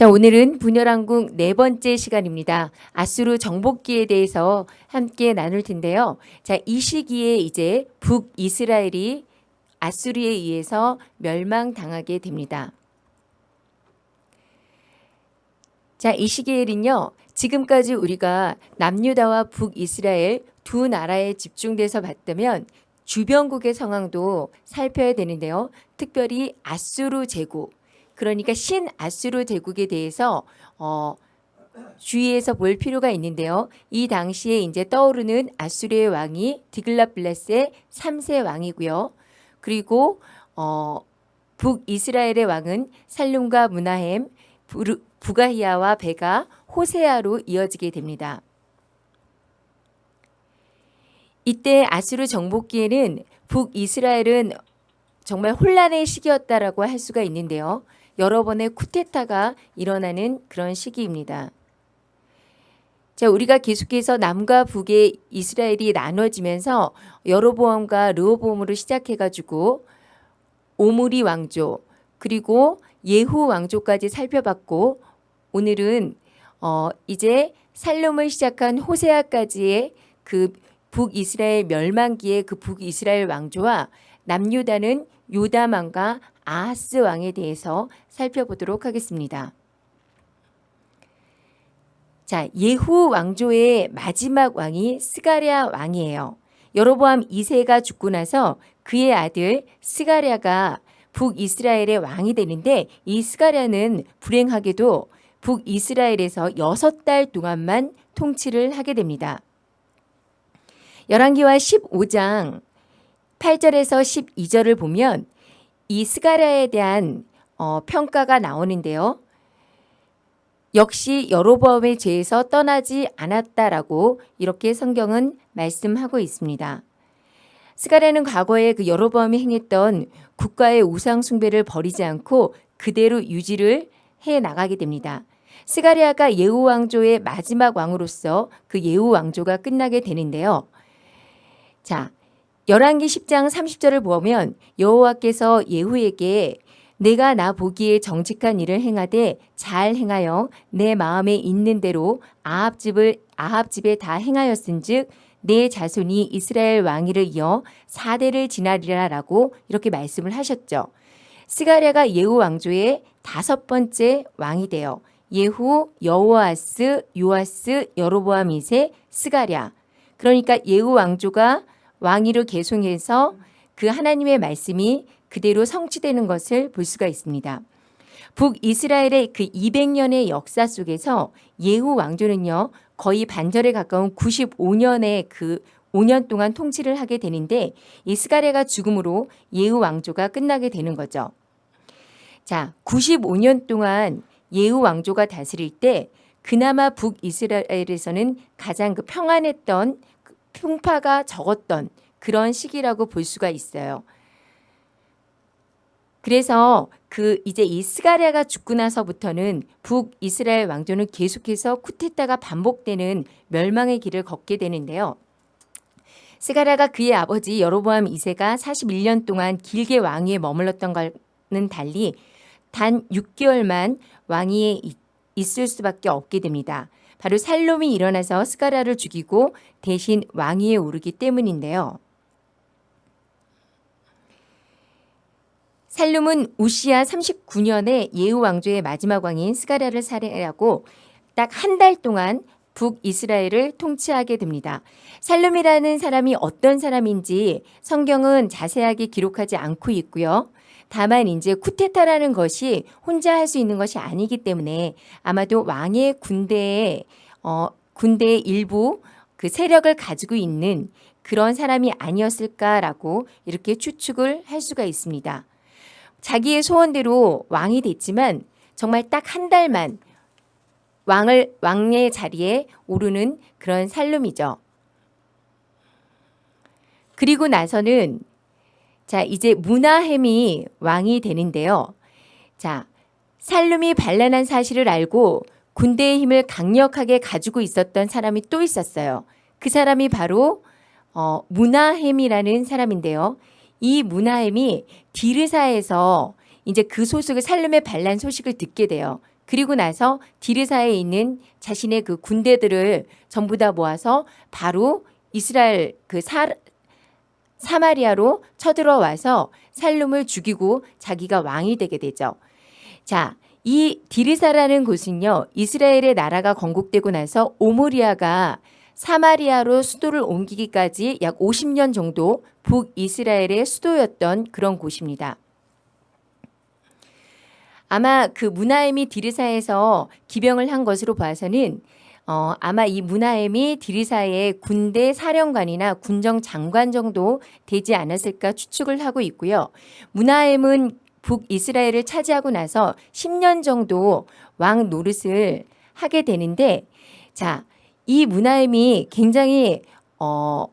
자, 오늘은 분열왕국 네 번째 시간입니다. 아수르 정복기에 대해서 함께 나눌 텐데요. 자, 이 시기에 이제 북이스라엘이 아수르에 의해서 멸망당하게 됩니다. 자, 이 시기에는요. 지금까지 우리가 남유다와 북이스라엘 두 나라에 집중돼서 봤다면 주변국의 상황도 살펴야 되는데요. 특별히 아수르 제국 그러니까 신아수르 제국에 대해서 어, 주의해서 볼 필요가 있는데요. 이 당시에 이제 떠오르는 아수르의 왕이 디글라블레스의 3세 왕이고요. 그리고 어, 북이스라엘의 왕은 살룸과 무나햄, 부가히아와 베가, 호세아로 이어지게 됩니다. 이때 아수르 정복기에는 북이스라엘은 정말 혼란의 시기였다라고 할 수가 있는데요. 여러 번의 쿠데타가 일어나는 그런 시기입니다. 자, 우리가 계속해서 남과 북의 이스라엘이 나눠지면서 여로보암과 르호보암으로 시작해 가지고 오므리 왕조 그리고 예후 왕조까지 살펴봤고 오늘은 어 이제 살롬을 시작한 호세아까지의 그 북이스라엘 멸망기의 그 북이스라엘 왕조와 남유다는 요다만과 아하스 왕에 대해서 살펴보도록 하겠습니다. 자, 예후 왕조의 마지막 왕이 스가랴 왕이에요. 여로보암 2세가 죽고 나서 그의 아들 스가랴가 북이스라엘의 왕이 되는데 이 스가랴는 불행하게도 북이스라엘에서 6달 동안만 통치를 하게 됩니다. 열왕기와 15장 8절에서 12절을 보면 이 스가랴에 대한 어, 평가가 나오는데요. 역시 여로보암의 죄에서 떠나지 않았다라고 이렇게 성경은 말씀하고 있습니다. 스가랴는 과거에 그 여로보암이 행했던 국가의 우상 숭배를 버리지 않고 그대로 유지를 해 나가게 됩니다. 스가랴가 예후 왕조의 마지막 왕으로서 그 예후 왕조가 끝나게 되는데요. 자, 열왕기 10장 30절을 보면 여호와께서 예후에게 내가 나 보기에 정직한 일을 행하되 잘 행하여 내 마음에 있는 대로 아합 집을 아합 집에 다 행하였은즉 내 자손이 이스라엘 왕위를 이어 4대를 지나리라라고 이렇게 말씀을 하셨죠. 스가랴가 예후 왕조의 다섯 번째 왕이 되어 예후, 여호아스, 요아스, 여로보암 2세, 스가랴. 그러니까 예후 왕조가 왕위를 계속해서 그 하나님의 말씀이 그대로 성취되는 것을 볼 수가 있습니다. 북이스라엘의 그 200년의 역사 속에서 예후 왕조는요 거의 반절에 가까운 95년의 그 5년 동안 통치를 하게 되는데 이 스가랴가 죽음으로 예후 왕조가 끝나게 되는 거죠. 자, 95년 동안 예후 왕조가 다스릴 때 그나마 북이스라엘에서는 가장 그 평안했던 풍파가 적었던 그런 시기라고 볼 수가 있어요. 그래서 그 이제 이 스가랴가 죽고 나서부터는 북이스라엘 왕조는 계속해서 쿠데타가 반복되는 멸망의 길을 걷게 되는데요. 스가랴가 그의 아버지 여로보암 2세가 41년 동안 길게 왕위에 머물렀던 것은 달리 단 6개월만 왕위에 있을 수밖에 없게 됩니다. 바로 살롬이 일어나서 스가랴를 죽이고 대신 왕위에 오르기 때문인데요. 살룸은 우시아 39년에 예후 왕조의 마지막 왕인 스가랴를 살해하고 딱 한 달 동안 북이스라엘을 통치하게 됩니다. 살룸이라는 사람이 어떤 사람인지 성경은 자세하게 기록하지 않고 있고요. 다만 이제 쿠데타라는 것이 혼자 할 수 있는 것이 아니기 때문에 아마도 왕의 군대에 어, 군대의 일부 그 세력을 가지고 있는 그런 사람이 아니었을까라고 이렇게 추측을 할 수가 있습니다. 자기의 소원대로 왕이 됐지만 정말 딱 한 달만 왕을 왕의 자리에 오르는 그런 살룸이죠. 그리고 나서는 자, 이제 문하햄이 왕이 되는데요. 자, 살룸이 반란한 사실을 알고 군대의 힘을 강력하게 가지고 있었던 사람이 또 있었어요. 그 사람이 바로 어, 문하햄이라는 사람인데요. 이 문하햄이 디르사에서 이제 그 소식을 살룸의 반란 소식을 듣게 돼요. 그리고 나서 디르사에 있는 자신의 그 군대들을 전부 다 모아서 바로 이스라엘 그 사, 사마리아로 쳐들어와서 살룸을 죽이고 자기가 왕이 되게 되죠. 자, 이 디르사라는 곳은요. 이스라엘의 나라가 건국되고 나서 오모리아가 사마리아로 수도를 옮기기까지 약 50년 정도 북이스라엘의 수도였던 그런 곳입니다. 아마 그 무나엠이 디르사에서 기병을 한 것으로 봐서는 어, 아마 이 무나엠이 디르사의 군대 사령관이나 군정 장관 정도 되지 않았을까 추측을 하고 있고요. 무나엠은 북이스라엘을 차지하고 나서 10년 정도 왕 노릇을 하게 되는데 자, 이 무나엠이 굉장히 어,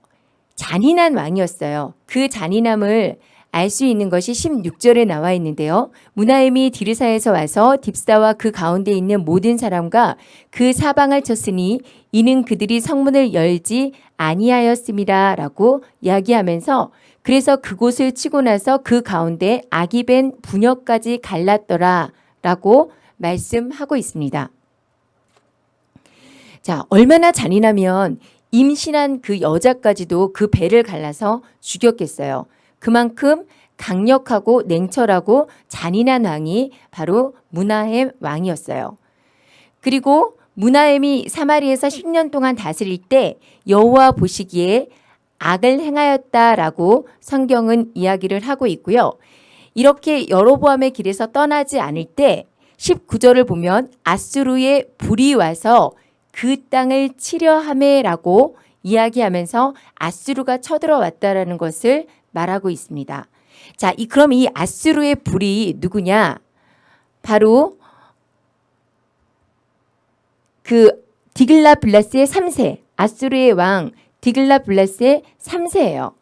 잔인한 왕이었어요. 그 잔인함을 알 수 있는 것이 16절에 나와 있는데요. 무나엠이 디르사에서 와서 딥사와 그 가운데 있는 모든 사람과 그 사방을 쳤으니 이는 그들이 성문을 열지 아니하였습니다 라고 이야기하면서 그래서 그곳을 치고 나서 그 가운데 악이 벤 분역까지 갈랐더라 라고 말씀하고 있습니다. 자, 얼마나 잔인하면 임신한 그 여자까지도 그 배를 갈라서 죽였겠어요. 그만큼 강력하고 냉철하고 잔인한 왕이 바로 무나햄 왕이었어요. 그리고 무나햄이 사마리에서 10년 동안 다스릴 때 여호와 보시기에 악을 행하였다라고 성경은 이야기를 하고 있고요. 이렇게 여로보암의 길에서 떠나지 않을 때 19절을 보면 아수르의 불이 와서 그 땅을 치려함에라고 이야기하면서 아수르가 쳐들어왔다라는 것을 말하고 있습니다. 자, 이 그럼 이 아수르의 불이 누구냐? 바로 그 디글라 블라스의 3세, 아수르의 왕 디글라 블라스의 3세예요.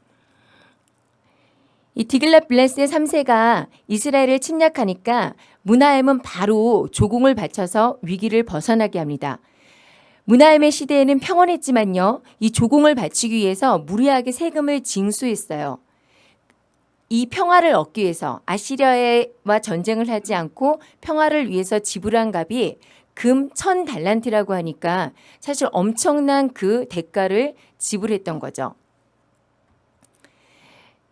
이 디글라 블라스의 3세가 이스라엘을 침략하니까 문하엠은 바로 조공을 바쳐서 위기를 벗어나게 합니다. 문하엠의 시대에는 평온했지만요. 이 조공을 바치기 위해서 무리하게 세금을 징수했어요. 이 평화를 얻기 위해서 아시리아와 전쟁을 하지 않고 평화를 위해서 지불한 값이 금 천 달란트라고 하니까 사실 엄청난 그 대가를 지불했던 거죠.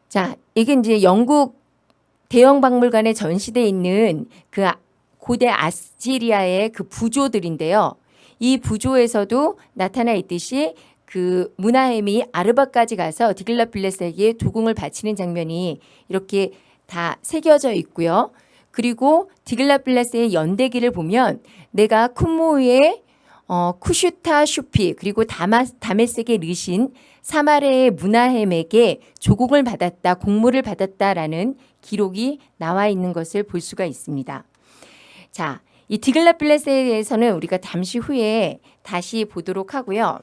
자, 이게 이제 영국 대형 박물관에 전시돼 있는 그 고대 아시리아의 그 부조들인데요. 이 부조에서도 나타나 있듯이 그 무나햄이 아르바까지 가서 디글라필레스에게 도공을 바치는 장면이 이렇게 다 새겨져 있고요. 그리고 디글라필레스의 연대기를 보면 내가 쿤모의 어, 쿠슈타 슈피 그리고 다마, 다메섹의 르신 사마레의 무나햄에게 조공을 받았다, 공물을 받았다라는 기록이 나와 있는 것을 볼 수가 있습니다. 자, 이 디글라필레스에 대해서는 우리가 잠시 후에 다시 보도록 하고요.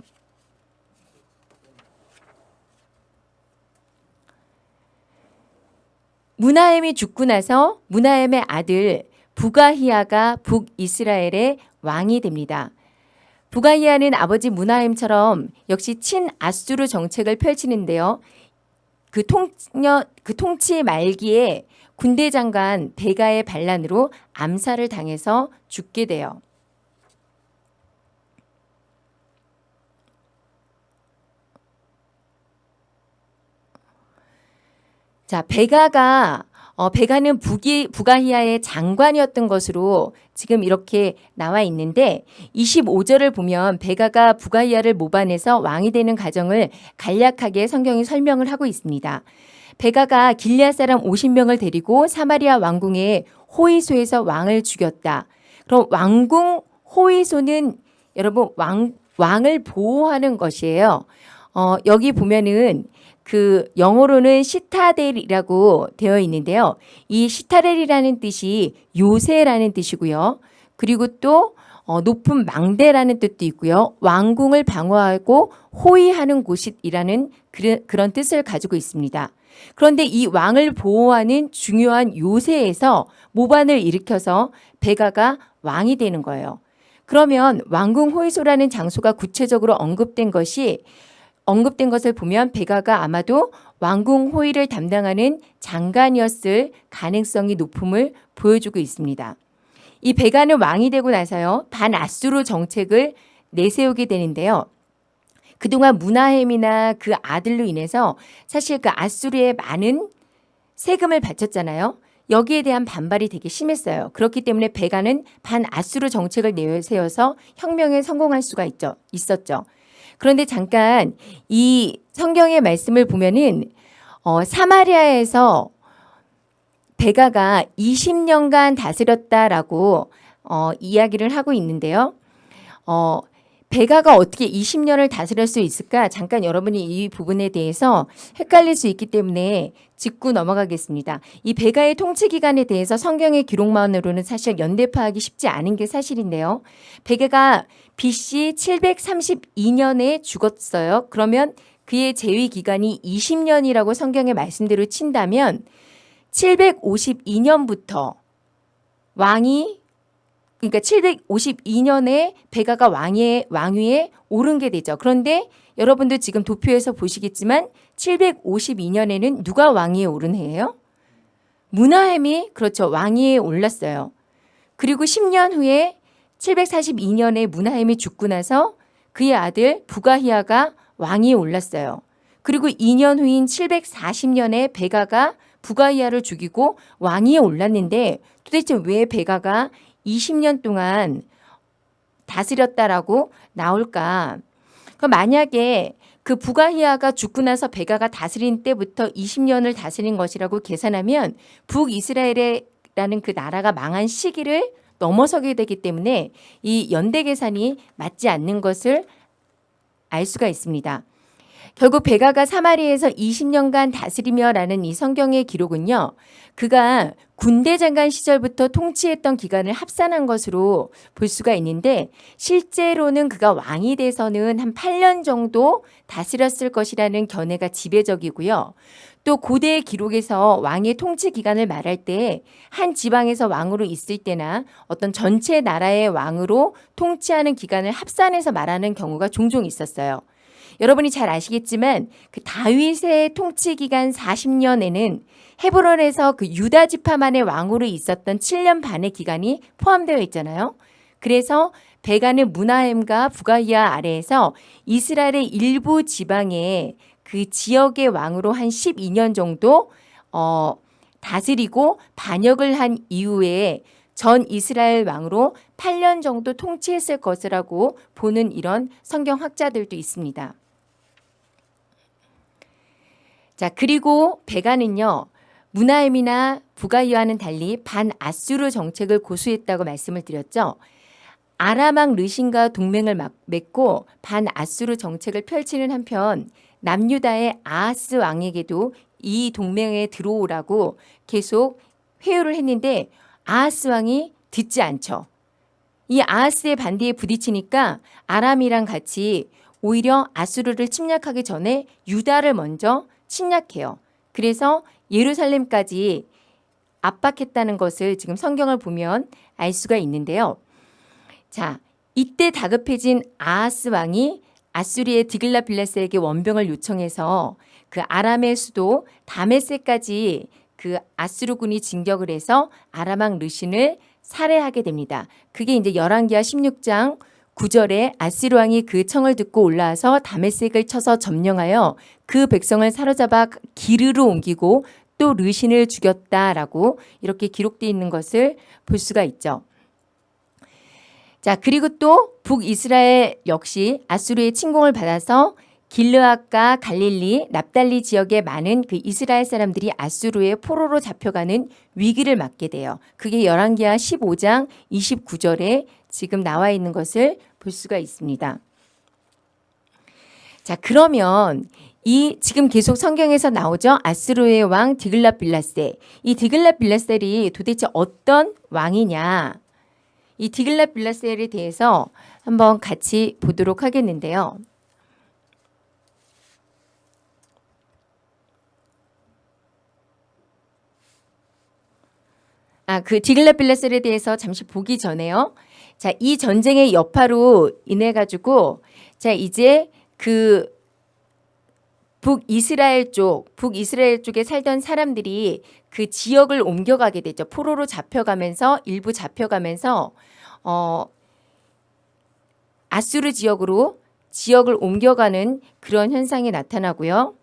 무나엠이 죽고 나서 무나엠의 아들 부가히아가 북이스라엘의 왕이 됩니다. 부가히아는 아버지 무나엠처럼 역시 친아수르 정책을 펼치는데요. 그 통녀 그 통치 말기에 군대 장관 베가의 반란으로 암살을 당해서 죽게 돼요. 자, 베가가 어, 베가는 북이, 부가히아의 장관이었던 것으로 지금 이렇게 나와 있는데 25절을 보면 베가가 부가히아를 모반해서 왕이 되는 과정을 간략하게 성경이 설명을 하고 있습니다. 베가가 길리앗 사람 50명을 데리고 사마리아 왕궁의 호이소에서 왕을 죽였다. 그럼 왕궁 호이소는 여러분 왕, 왕을 보호하는 것이에요. 어, 여기 보면은 그 영어로는 시타델이라고 되어 있는데요. 이 시타델이라는 뜻이 요새라는 뜻이고요. 그리고 또 어, 높은 망대라는 뜻도 있고요. 왕궁을 방어하고 호위하는 곳이라는 그런, 뜻을 가지고 있습니다. 그런데 이 왕을 보호하는 중요한 요새에서 모반을 일으켜서 베가가 왕이 되는 거예요. 그러면 왕궁 호위소라는 장소가 구체적으로 언급된 것이 언급된 것을 보면 베가가 아마도 왕궁 호위를 담당하는 장관이었을 가능성이 높음을 보여주고 있습니다. 이 베가는 왕이 되고 나서요 반아수르 정책을 내세우게 되는데요. 그동안 문하햄이나 그 아들로 인해서 사실 그 아수르에 많은 세금을 바쳤잖아요. 여기에 대한 반발이 되게 심했어요. 그렇기 때문에 베가는 반아수르 정책을 내세워서 혁명에 성공할 수가 있죠. 있었죠. 그런데 잠깐 이 성경의 말씀을 보면은 어, 사마리아에서 베가가 20년간 다스렸다라고 어, 이야기를 하고 있는데요. 어, 베가가 어떻게 20년을 다스릴 수 있을까? 잠깐 여러분이 이 부분에 대해서 헷갈릴 수 있기 때문에 짚고 넘어가겠습니다. 이 베가의 통치 기간에 대해서 성경의 기록만으로는 사실 연대 파악이 쉽지 않은 게 사실인데요. 베가가 BC 732년에 죽었어요. 그러면 그의 재위 기간이 20년이라고 성경의 말씀대로 친다면 752년부터 왕이 그러니까 752년에 베가가 왕의 왕위에 오른 게 되죠. 그런데 여러분들 지금 도표에서 보시겠지만 752년에는 누가 왕위에 오른 해예요? 문하햄이 그렇죠. 왕위에 올랐어요. 그리고 10년 후에 742년에 문하햄이 죽고 나서 그의 아들 부가히아가 왕위에 올랐어요. 그리고 2년 후인 740년에 베가가 부가히아를 죽이고 왕위에 올랐는데 도대체 왜 베가가 20년 동안 다스렸다라고 나올까? 그 만약에 그 부가히아가 죽고 나서 베가가 다스린 때부터 20년을 다스린 것이라고 계산하면 북이스라엘이라는 그 나라가 망한 시기를 넘어서게 되기 때문에 이 연대 계산이 맞지 않는 것을 알 수가 있습니다. 결국 베가가 사마리에서 20년간 다스리며라는 이 성경의 기록은요. 그가 군대 장관 시절부터 통치했던 기간을 합산한 것으로 볼 수가 있는데 실제로는 그가 왕이 돼서는 한 8년 정도 다스렸을 것이라는 견해가 지배적이고요. 또 고대 기록에서 왕의 통치 기간을 말할 때 한 지방에서 왕으로 있을 때나 어떤 전체 나라의 왕으로 통치하는 기간을 합산해서 말하는 경우가 종종 있었어요. 여러분이 잘 아시겠지만 그 다윗의 통치 기간 40년에는 헤브론에서 그 유다 지파만의 왕으로 있었던 7년 반의 기간이 포함되어 있잖아요. 그래서 베가는 문하햄과 부가이아 아래에서 이스라엘의 일부 지방에 그 지역의 왕으로 한 12년 정도 어, 다스리고 반역을 한 이후에 전 이스라엘 왕으로 8년 정도 통치했을 것이라고 보는 이런 성경 학자들도 있습니다. 자, 그리고 베가는요. 문하임이나 부가이와는 달리 반아수르 정책을 고수했다고 말씀을 드렸죠. 아람왕 르신과 동맹을 맺고 반아수르 정책을 펼치는 한편 남유다의 아하스 왕에게도 이 동맹에 들어오라고 계속 회유를 했는데 아하스 왕이 듣지 않죠. 이 아하스의 반대에 부딪히니까 아람이랑 같이 오히려 아수르를 침략하기 전에 유다를 먼저 침략해요. 그래서 예루살렘까지 압박했다는 것을 지금 성경을 보면 알 수가 있는데요. 자, 이때 다급해진 아하스 왕이 아수리의 디글라빌레스에게 원병을 요청해서 그 아람의 수도 다메세까지 그 아수르군이 진격을 해서 아람왕 르신을 살해하게 됩니다. 그게 이제 열왕기하 16장 9절에 아시르 왕이 그 청을 듣고 올라와서 다메섹을 쳐서 점령하여 그 백성을 사로잡아 기르로 옮기고 또 르신을 죽였다라고 이렇게 기록되어 있는 것을 볼 수가 있죠. 자 그리고 또 북이스라엘 역시 아수르의 침공을 받아서 길르앗과 갈릴리, 납달리 지역의 많은 그 이스라엘 사람들이 아수르의 포로로 잡혀가는 위기를 맞게 돼요. 그게 열왕기하 15장 29절에 지금 나와 있는 것을 볼 수가 있습니다. 자, 그러면 이 지금 계속 성경에서 나오죠. 아스로의 왕 디글라 빌라세. 이 디글라 빌라셀이 도대체 어떤 왕이냐? 이 디글라 빌라셀에 대해서 한번 같이 보도록 하겠는데요. 아, 그 디글라 빌라셀에 대해서 잠시 보기 전에요. 자, 이 전쟁의 여파로 인해 가지고 자, 이제 그 북이스라엘 쪽, 북이스라엘 쪽에 살던 사람들이 그 지역을 옮겨가게 되죠. 포로로 잡혀가면서 일부 잡혀가면서 어 아수르 지역으로 지역을 옮겨가는 그런 현상이 나타나고요.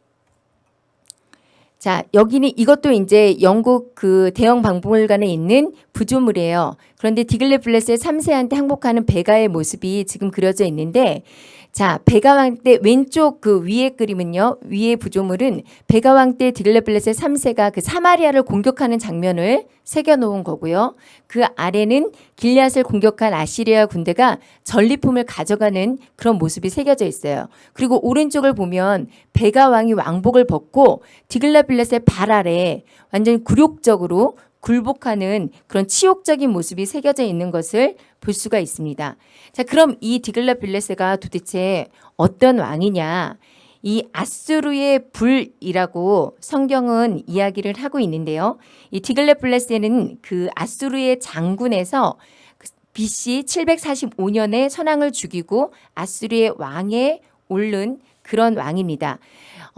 자, 여기는 이것도 이제 영국 그 대형 박물관에 있는 부조물이에요. 그런데 디글레 블레스의 3세한테 항복하는 베가의 모습이 지금 그려져 있는데 자, 베가왕 때 왼쪽 그 위에 그림은요. 위에 부조물은 베가왕 때 디글레블렛의 3세가 그 사마리아를 공격하는 장면을 새겨 놓은 거고요. 그 아래는 길리앗을 공격한 아시리아 군대가 전리품을 가져가는 그런 모습이 새겨져 있어요. 그리고 오른쪽을 보면 베가왕이 왕복을 벗고 디글레블렛의 발 아래 완전히 굴욕적으로 굴복하는 그런 치욕적인 모습이 새겨져 있는 것을 볼 수가 있습니다. 자, 그럼 이 디글라 빌레스가 도대체 어떤 왕이냐? 이 아수르의 불이라고 성경은 이야기를 하고 있는데요. 이 디글레블레스는 그 아수르의 장군에서 BC 745년에 선왕을 죽이고 아수르의 왕에 오른 그런 왕입니다.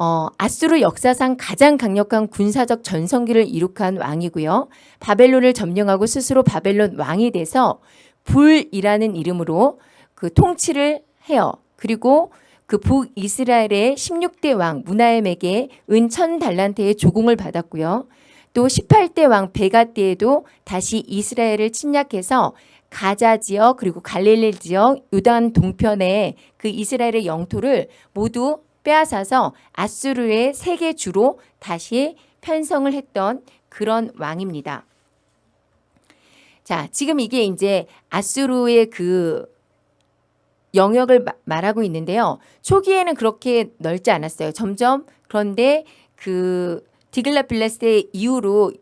어, 아수르 역사상 가장 강력한 군사적 전성기를 이룩한 왕이고요. 바벨론을 점령하고 스스로 바벨론 왕이 돼서 불이라는 이름으로 그 통치를 해요. 그리고 그 북이스라엘의 16대 왕 무나엠에게 은천 달란트의 조공을 받았고요. 또 18대 왕 베가 때에도 다시 이스라엘을 침략해서 가자 지역 그리고 갈릴리 지역 유단 동편의 그 이스라엘의 영토를 모두 빼앗아서 아수르의 세계 주로 다시 편성을 했던 그런 왕입니다. 자, 지금 이게 이제 아수르의 그 영역을 말하고 있는데요. 초기에는 그렇게 넓지 않았어요. 점점 그런데 그 디글라빌레스의 이후로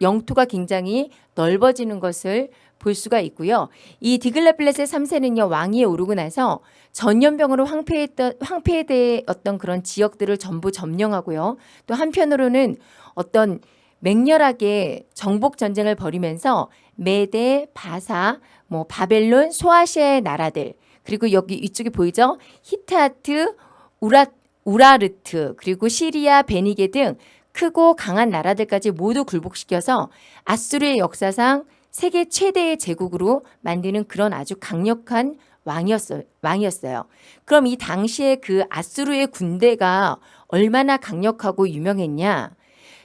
영토가 굉장히 넓어지는 것을 볼 수가 있고요. 이 디글라빌레스의 3세는요. 왕위에 오르고 나서 전염병으로 황폐했던 황폐되었던 그런 지역들을 전부 점령하고요. 또 한편으로는 어떤 맹렬하게 정복 전쟁을 벌이면서 메데, 바사, 뭐 바벨론, 소아시아의 나라들 그리고 여기 이쪽에 보이죠? 히타트, 우라 우라르트 그리고 시리아, 베니게 등 크고 강한 나라들까지 모두 굴복시켜서 아수르의 역사상 세계 최대의 제국으로 만드는 그런 아주 강력한 왕이었어요. 왕이었어요. 그럼 이 당시에 그 아수르의 군대가 얼마나 강력하고 유명했냐?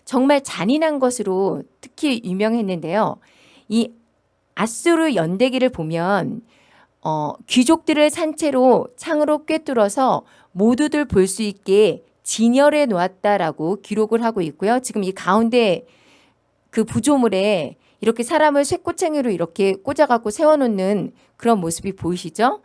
정말 잔인한 것으로 특히 유명했는데요. 이 아수르 연대기를 보면 어, 귀족들을 산채로 창으로 꿰뚫어서 모두들 볼 수 있게 진열해 놓았다라고 기록을 하고 있고요. 지금 이 가운데 그 부조물에 이렇게 사람을 쇠꼬챙이로 이렇게 꽂아갖고 세워놓는 그런 모습이 보이시죠?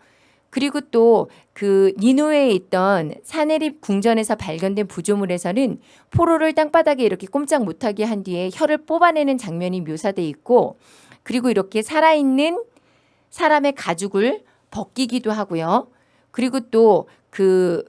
그리고 또 그 니누에 있던 사내립 궁전에서 발견된 부조물에서는 포로를 땅바닥에 이렇게 꼼짝 못하게 한 뒤에 혀를 뽑아내는 장면이 묘사돼 있고 그리고 이렇게 살아있는 사람의 가죽을 벗기기도 하고요. 그리고 또 그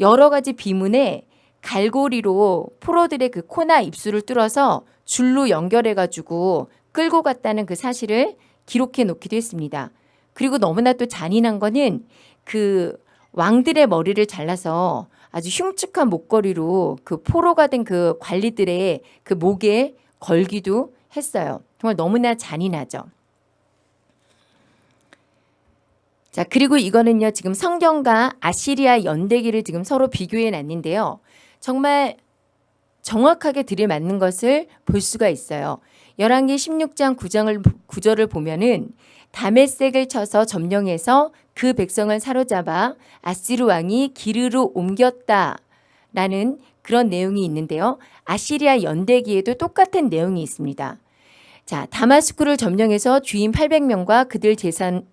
여러 가지 비문에 갈고리로 포로들의 그 코나 입술을 뚫어서 줄로 연결해 가지고 끌고 갔다는 그 사실을 기록해 놓기도 했습니다. 그리고 너무나 또 잔인한 거는 그 왕들의 머리를 잘라서 아주 흉측한 목걸이로 그 포로가 된 그 관리들의 그 목에 걸기도 했어요. 정말 너무나 잔인하죠. 자, 그리고 이거는요, 지금 성경과 아시리아 연대기를 지금 서로 비교해 놨는데요. 정말 정확하게 들이맞는 것을 볼 수가 있어요. 열왕기 16장 9장을, 9절을 보면은 다메색을 쳐서 점령해서 그 백성을 사로잡아 아시르 왕이 기르로 옮겼다 라는 그런 내용이 있는데요. 아시리아 연대기에도 똑같은 내용이 있습니다. 자, 다마스쿠스를 점령해서 주민 800명과 그들 재산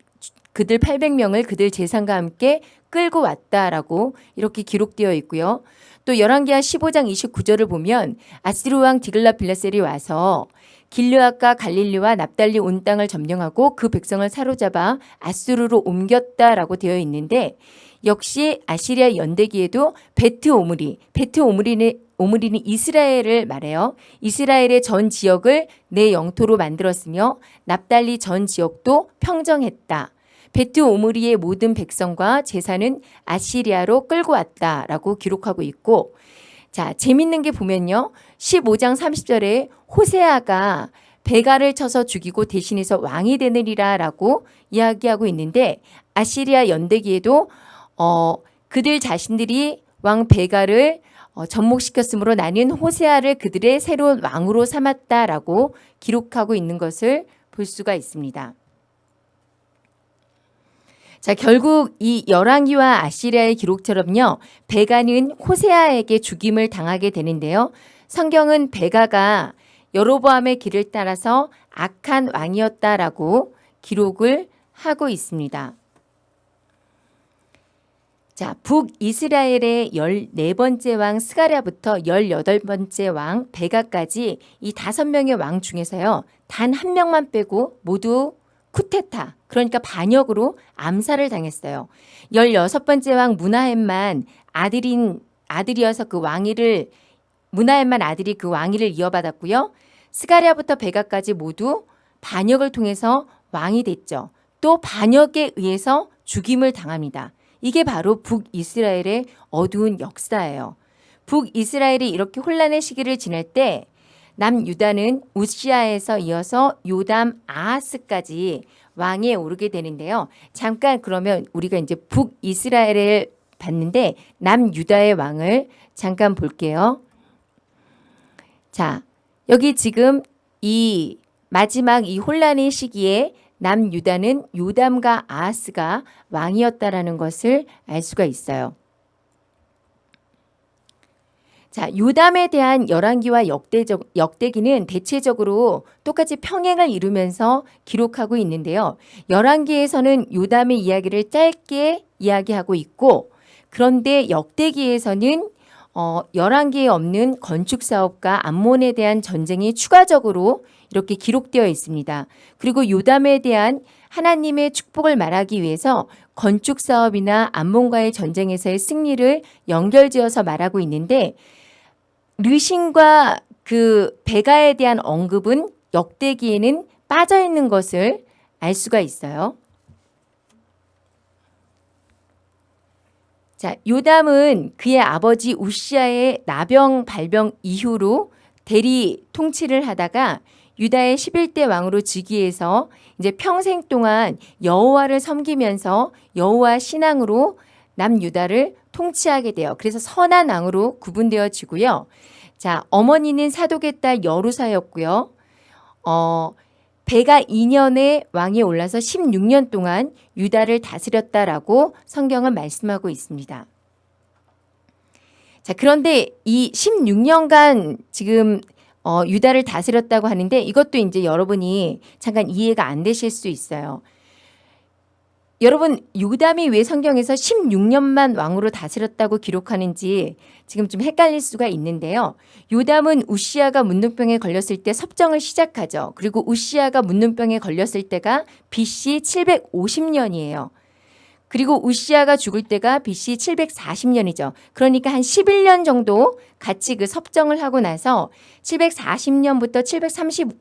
그들 800명을 그들 재산과 함께 끌고 왔다라고 이렇게 기록되어 있고요. 또 열왕기하 15장 29절을 보면 아수르 왕 디글라 빌라셀이 와서 길르앗과 갈릴리와 납달리 온 땅을 점령하고 그 백성을 사로잡아 아수르로 옮겼다라고 되어 있는데 역시 아시리아 연대기에도 베트 오므리, 베트 오므리는 오므리는 이스라엘을 말해요. 이스라엘의 전 지역을 내 영토로 만들었으며 납달리 전 지역도 평정했다. 베트 오므리의 모든 백성과 재산은 아시리아로 끌고 왔다라고 기록하고 있고 자 재밌는 게 보면요 15장 30절에 호세아가 베가를 쳐서 죽이고 대신해서 왕이 되느리라 라고 이야기하고 있는데 아시리아 연대기에도 어, 그들 자신들이 왕 베가를 어, 접목시켰으므로 나는 호세아를 그들의 새로운 왕으로 삼았다라고 기록하고 있는 것을 볼 수가 있습니다. 자, 결국 이 열왕기와 아시리아의 기록처럼요. 베가는 호세아에게 죽임을 당하게 되는데요. 성경은 베가가 여로보암의 길을 따라서 악한 왕이었다라고 기록을 하고 있습니다. 자, 북이스라엘의 14번째 왕 스가랴부터 18번째 왕 베가까지 이 다섯 명의 왕 중에서요. 단 한 명만 빼고 모두 쿠테타, 그러니까 반역으로 암살을 당했어요. 16번째 왕 무나햄만 아들인 아들이어서 그 왕위를 무나햄만 아들이 그 왕위를 이어받았고요. 스가랴부터 베가까지 모두 반역을 통해서 왕이 됐죠. 또 반역에 의해서 죽임을 당합니다. 이게 바로 북이스라엘의 어두운 역사예요. 북이스라엘이 이렇게 혼란의 시기를 지낼 때 남유다는 우시아에서 이어서 요담 아하스까지 왕에 오르게 되는데요. 잠깐 그러면 우리가 이제 북이스라엘을 봤는데 남유다의 왕을 잠깐 볼게요. 자, 여기 지금 이 마지막 이 혼란의 시기에 남유다는 요담과 아하스가 왕이었다라는 것을 알 수가 있어요. 자, 요담에 대한 열왕기와 역대적, 역대기는 대체적으로 똑같이 평행을 이루면서 기록하고 있는데요. 열왕기에서는 요담의 이야기를 짧게 이야기하고 있고 그런데 역대기에서는 어, 열왕기에 없는 건축 사업과 암몬에 대한 전쟁이 추가적으로 이렇게 기록되어 있습니다. 그리고 요담에 대한 하나님의 축복을 말하기 위해서 건축 사업이나 암몬과의 전쟁에서의 승리를 연결지어서 말하고 있는데 르신과 그 베가에 대한 언급은 역대기에는 빠져 있는 것을 알 수가 있어요. 자, 요담은 그의 아버지 우시아의 나병 발병 이후로 대리 통치를 하다가 유다의 11대 왕으로 즉위해서 이제 평생 동안 여호와를 섬기면서 여호와 신앙으로 남유다를 통치하게 돼요. 그래서 선한 왕으로 구분되어지고요. 자, 어머니는 사독의 딸 여루사였고요. 어, 배가 2년에 왕이 올라서 16년 동안 유다를 다스렸다라고 성경은 말씀하고 있습니다. 자, 그런데 이 16년간 지금 어, 유다를 다스렸다고 하는데 이것도 이제 여러분이 잠깐 이해가 안 되실 수 있어요. 여러분 요담이 왜 성경에서 16년만 왕으로 다스렸다고 기록하는지 지금 좀 헷갈릴 수가 있는데요. 요담은 우시아가 문둥병에 걸렸을 때 섭정을 시작하죠. 그리고 우시아가 문둥병에 걸렸을 때가 BC 750년이에요. 그리고 우시아가 죽을 때가 BC 740년이죠. 그러니까 한 11년 정도 같이 그 섭정을 하고 나서 740년부터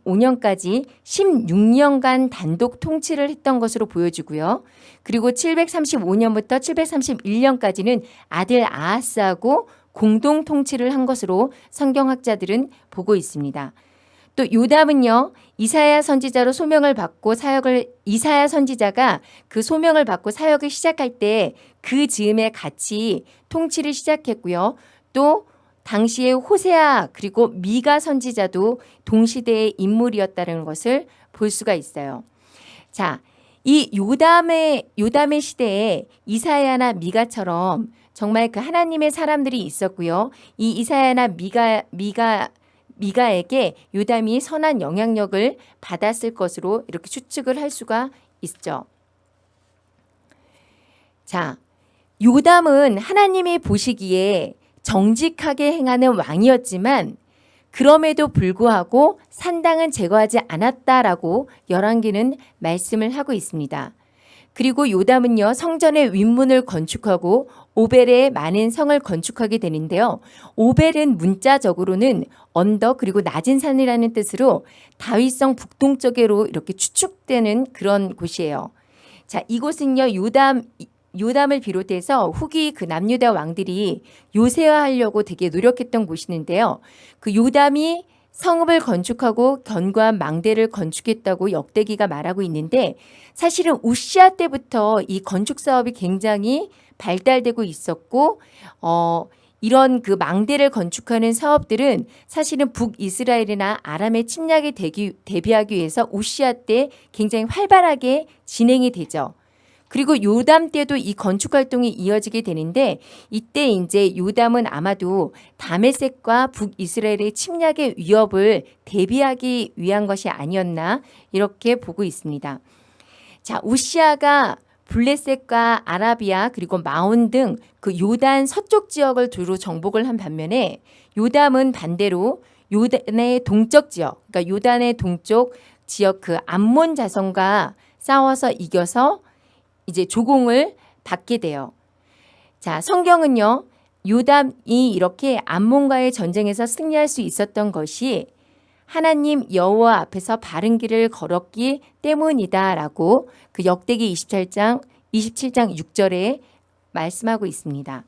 735년까지 16년간 단독 통치를 했던 것으로 보여지고요. 그리고 735년부터 731년까지는 아들 아하스하고 공동 통치를 한 것으로 성경학자들은 보고 있습니다. 또 요담은요 이사야 선지자로 소명을 받고 사역을 이사야 선지자가 그 소명을 받고 사역을 시작할 때 그 즈음에 같이 통치를 시작했고요. 또 당시에 호세아 그리고 미가 선지자도 동시대의 인물이었다는 것을 볼 수가 있어요. 자, 이 요담의 요담의 시대에 이사야나 미가처럼 정말 그 하나님의 사람들이 있었고요. 이 이사야나 미가 미가 미가에게 요담이 선한 영향력을 받았을 것으로 이렇게 추측을 할 수가 있죠. 자, 요담은 하나님이 보시기에 정직하게 행하는 왕이었지만 그럼에도 불구하고 산당은 제거하지 않았다라고 열왕기는 말씀을 하고 있습니다. 그리고 요담은요 성전의 윗문을 건축하고 오벨에 많은 성을 건축하게 되는데요. 오벨은 문자적으로는 언덕 그리고 낮은 산이라는 뜻으로 다윗성 북동쪽으로 이렇게 추측되는 그런 곳이에요. 자, 이곳은요. 요담 요담을 비롯해서 후기 그 남유다 왕들이 요새화하려고 되게 노력했던 곳이는데요. 그 요담이 성읍을 건축하고 견고한 망대를 건축했다고 역대기가 말하고 있는데 사실은 우시아 때부터 이 건축 사업이 굉장히 발달되고 있었고 어 이런 그 망대를 건축하는 사업들은 사실은 북이스라엘이나 아람의 침략에 대기, 대비하기 위해서 우시아 때 굉장히 활발하게 진행이 되죠. 그리고 요담 때도 이 건축 활동이 이어지게 되는데 이때 이제 요담은 아마도 다메섹과 북이스라엘의 침략의 위협을 대비하기 위한 것이 아니었나 이렇게 보고 있습니다. 자, 우시아가 블레셋과 아라비아 그리고 마온 등 그 요단 서쪽 지역을 두루 정복을 한 반면에 요담은 반대로 요단의 동쪽 지역, 그러니까 요단의 동쪽 지역 그 암몬 자손과 싸워서 이겨서 이제 조공을 받게 돼요. 자, 성경은요. 요담이 이렇게 암몬과의 전쟁에서 승리할 수 있었던 것이 하나님 여호와 앞에서 바른 길을 걸었기 때문이다라고 그 역대기 27장 27장 6절에 말씀하고 있습니다.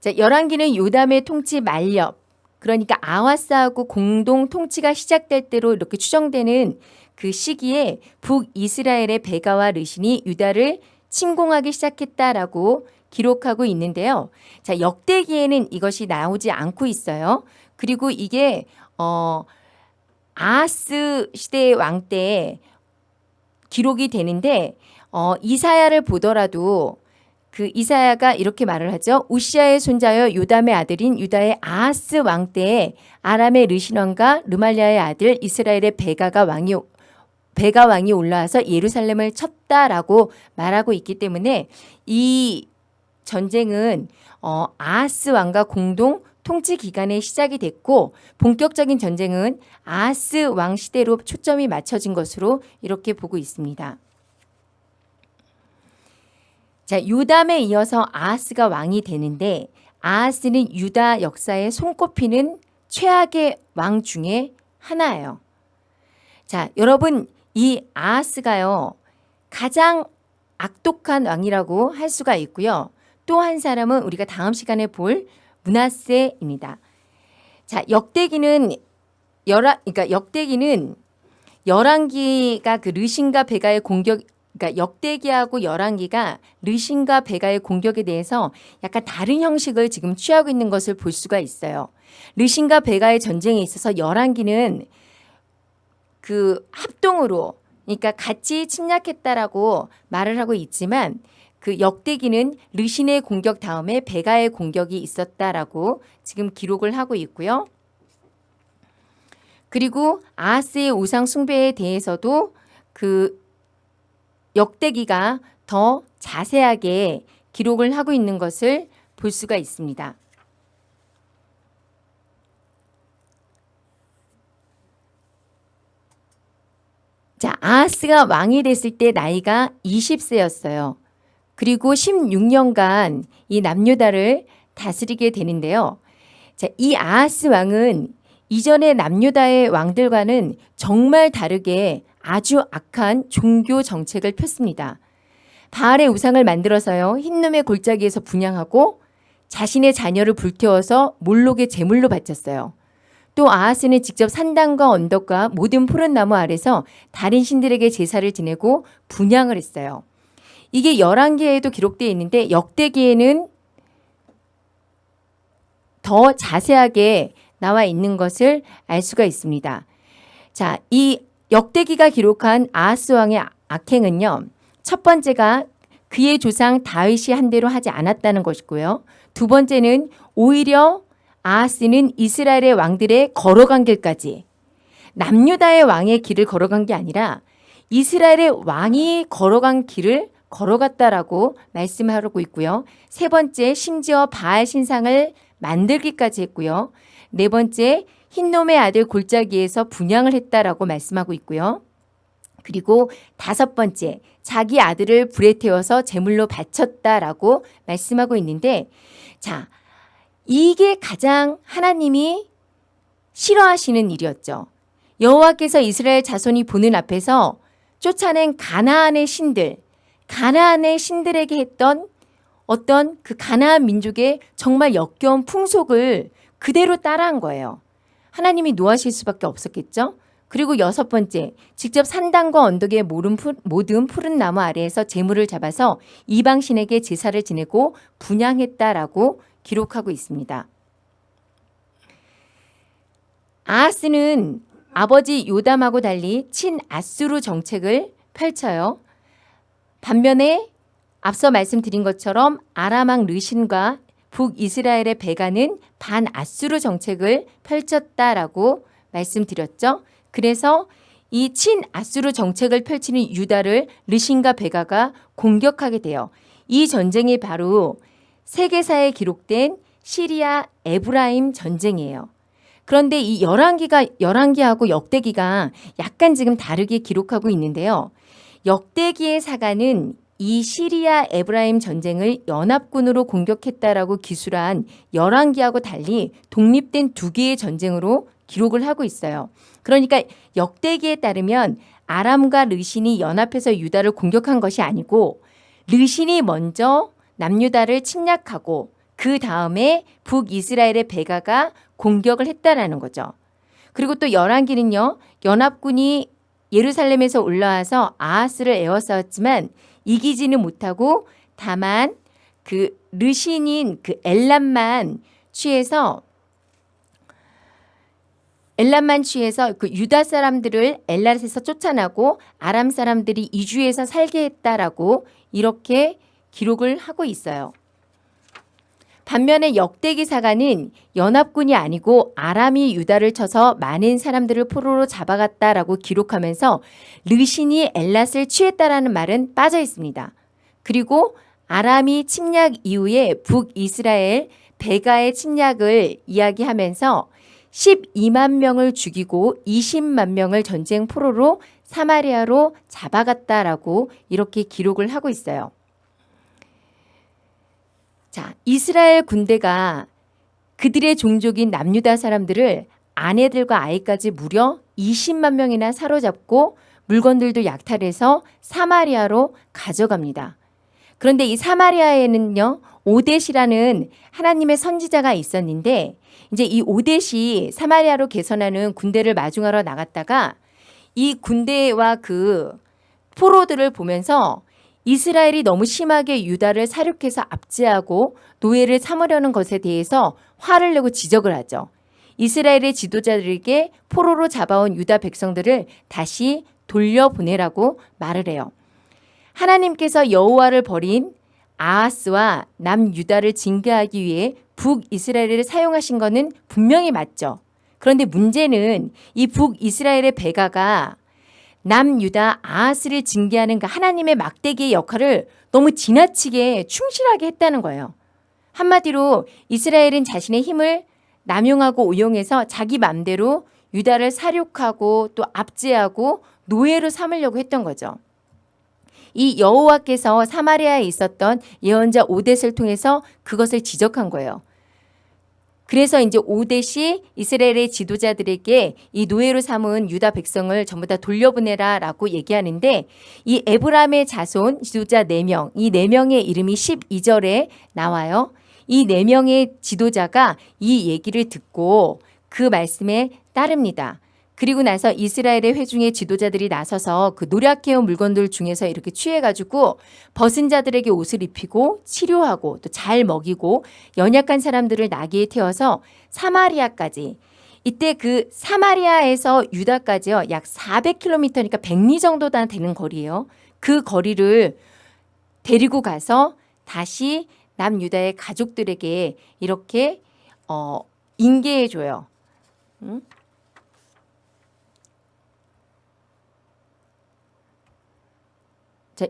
자, 열왕기는 요담의 통치 만렵 그러니까 아와스하고 공동 통치가 시작될 때로 이렇게 추정되는 그 시기에 북이스라엘의 베가와 르신이 유다를 침공하기 시작했다라고 기록하고 있는데요. 자, 역대기에는 이것이 나오지 않고 있어요. 그리고 이게 어 아하스 시대 왕때 기록이 되는데 어 이사야를 보더라도 그 이사야가 이렇게 말을 하죠. 우시아의 손자여 요담의 아들인 유다의 아하스 왕 때에 아람의 르신 왕과 르말리아의 아들 이스라엘의 베가가 왕이 베가 왕이 올라와서 예루살렘을 쳤다라고 말하고 있기 때문에 이 전쟁은 어 아하스 왕과 공동 통치 기간에 시작이 됐고 본격적인 전쟁은 아하스 왕 시대로 초점이 맞춰진 것으로 이렇게 보고 있습니다. 자, 요담에 이어서 아하스가 왕이 되는데 아하스는 유다 역사에 손꼽히는 최악의 왕 중에 하나예요. 자, 여러분 이 아하스가요. 가장 악독한 왕이라고 할 수가 있고요. 또 한 사람은 우리가 다음 시간에 볼 문하세입니다. 자, 역대기는 열한 그러니까 역대기는 열왕기가 그 르신과 베가의 공격 그러니까 역대기하고 열왕기가 르신과 베가의 공격에 대해서 약간 다른 형식을 지금 취하고 있는 것을 볼 수가 있어요. 르신과 베가의 전쟁에 있어서 열왕기는 그 합동으로 그러니까 같이 침략했다라고 말을 하고 있지만 그 역대기는 르신의 공격 다음에 베가의 공격이 있었다라고 지금 기록을 하고 있고요. 그리고 아하스의 우상 숭배에 대해서도 그 역대기가 더 자세하게 기록을 하고 있는 것을 볼 수가 있습니다. 자, 아하스가 왕이 됐을 때 나이가 20세였어요. 그리고 16년간 이 남유다를 다스리게 되는데요. 자, 이 아하스 왕은 이전의 남유다의 왕들과는 정말 다르게 아주 악한 종교 정책을 폈습니다. 바알의 우상을 만들어서요. 흰놈의 골짜기에서 분양하고 자신의 자녀를 불태워서 몰록의 제물로 바쳤어요. 또 아하스는 직접 산당과 언덕과 모든 푸른 나무 아래서 다른 신들에게 제사를 지내고 분양을 했어요. 이게 11개에도 기록되어 있는데 역대기에는 더 자세하게 나와 있는 것을 알 수가 있습니다. 자, 이 역대기가 기록한 아하스 왕의 악행은요. 첫 번째가 그의 조상 다윗이 한 대로 하지 않았다는 것이고요. 두 번째는 오히려 아하스는 이스라엘의 왕들의 걸어간 길까지 남유다의 왕의 길을 걸어간 게 아니라 이스라엘의 왕이 걸어간 길을 걸어갔다라고 말씀하고 있고요. 세 번째 심지어 바알 신상을 만들기까지 했고요. 네 번째 흰놈의 아들 골짜기에서 분양을 했다라고 말씀하고 있고요. 그리고 다섯 번째 자기 아들을 불에 태워서 제물로 바쳤다라고 말씀하고 있는데 자 이게 가장 하나님이 싫어하시는 일이었죠. 여호와께서 이스라엘 자손이 보는 앞에서 쫓아낸 가나안의 신들, 가나안의 신들에게 했던 어떤 그 가나안 민족의 정말 역겨운 풍속을 그대로 따라한 거예요. 하나님이 노하실 수밖에 없었겠죠. 그리고 여섯 번째, 직접 산당과 언덕의 모든 푸른 나무 아래에서 재물을 잡아서 이방신에게 제사를 지내고 분양했다라고 기록하고 있습니다. 아하스는 아버지 요담하고 달리 친아수르 정책을 펼쳐요. 반면에 앞서 말씀드린 것처럼 아람왕 르신과 북이스라엘의 배가는 반아수르 정책을 펼쳤다라고 말씀드렸죠. 그래서 이 친아수르 정책을 펼치는 유다를 르신과 베가가 공격하게 돼요. 이 전쟁이 바로 세계사에 기록된 시리아 에브라임 전쟁이에요. 그런데 이 열왕기가 열왕기하고 역대기가 약간 지금 다르게 기록하고 있는데요. 역대기의 사가는 이 시리아 에브라임 전쟁을 연합군으로 공격했다라고 기술한 열왕기하고 달리 독립된 두 개의 전쟁으로 기록을 하고 있어요. 그러니까 역대기에 따르면 아람과 르신이 연합해서 유다를 공격한 것이 아니고 르신이 먼저 남유다를 침략하고 그 다음에 북이스라엘의 베가가 공격을 했다라는 거죠. 그리고 또 열왕기는요. 연합군이 예루살렘에서 올라와서 아하스를 에워싸웠지만 이기지는 못하고 다만 그 르신인 그 엘람만 취해서 엘람만 취해서 그 유다 사람들을 엘라에서 쫓아나고 아람 사람들이 이주해서 살게 했다라고 이렇게 기록을 하고 있어요. 반면에 역대기 사가는 연합군이 아니고 아람이 유다를 쳐서 많은 사람들을 포로로 잡아갔다라고 기록하면서 르신이 엘랏을 취했다라는 말은 빠져 있습니다. 그리고 아람이 침략 이후에 북이스라엘 베가의 침략을 이야기하면서 12만 명을 죽이고 20만 명을 전쟁 포로로 사마리아로 잡아갔다라고 이렇게 기록을 하고 있어요. 자, 이스라엘 군대가 그들의 종족인 남유다 사람들을 아내들과 아이까지 무려 20만 명이나 사로잡고 물건들도 약탈해서 사마리아로 가져갑니다. 그런데 이 사마리아에는요, 오데시라는 하나님의 선지자가 있었는데 이제 이 오데시 사마리아로 개선하는 군대를 마중하러 나갔다가 이 군대와 그 포로들을 보면서 이스라엘이 너무 심하게 유다를 사륙해서 압제하고 노예를 삼으려는 것에 대해서 화를 내고 지적을 하죠. 이스라엘의 지도자들에게 포로로 잡아온 유다 백성들을 다시 돌려보내라고 말을 해요. 하나님께서 여호와를 버린 아하스와 남유다를 징계하기 위해 북이스라엘을 사용하신 것은 분명히 맞죠. 그런데 문제는 이 북이스라엘의 배가가 남유다 아하스를 징계하는 그 하나님의 막대기의 역할을 너무 지나치게 충실하게 했다는 거예요. 한마디로 이스라엘은 자신의 힘을 남용하고 오용해서 자기 맘대로 유다를 사륙하고 또 압제하고 노예로 삼으려고 했던 거죠. 이 여호와께서 사마리아에 있었던 예언자 오댓을 통해서 그것을 지적한 거예요. 그래서 이제 오데시 이스라엘의 지도자들에게 이 노예로 삼은 유다 백성을 전부 다 돌려보내라 라고 얘기하는데 이 에브람의 자손 지도자 4명, 이 4명의 이름이 12절에 나와요. 이 4명의 지도자가 이 얘기를 듣고 그 말씀에 따릅니다. 그리고 나서 이스라엘의 회중의 지도자들이 나서서 그 노력해온 물건들 중에서 이렇게 취해가지고 벗은 자들에게 옷을 입히고 치료하고 또 잘 먹이고 연약한 사람들을 나귀에 태워서 사마리아까지 이때 그 사마리아에서 유다까지요 약 400km니까 100리 정도 다 되는 거리예요. 그 거리를 데리고 가서 다시 남유다의 가족들에게 이렇게 어, 인계해 줘요. 응?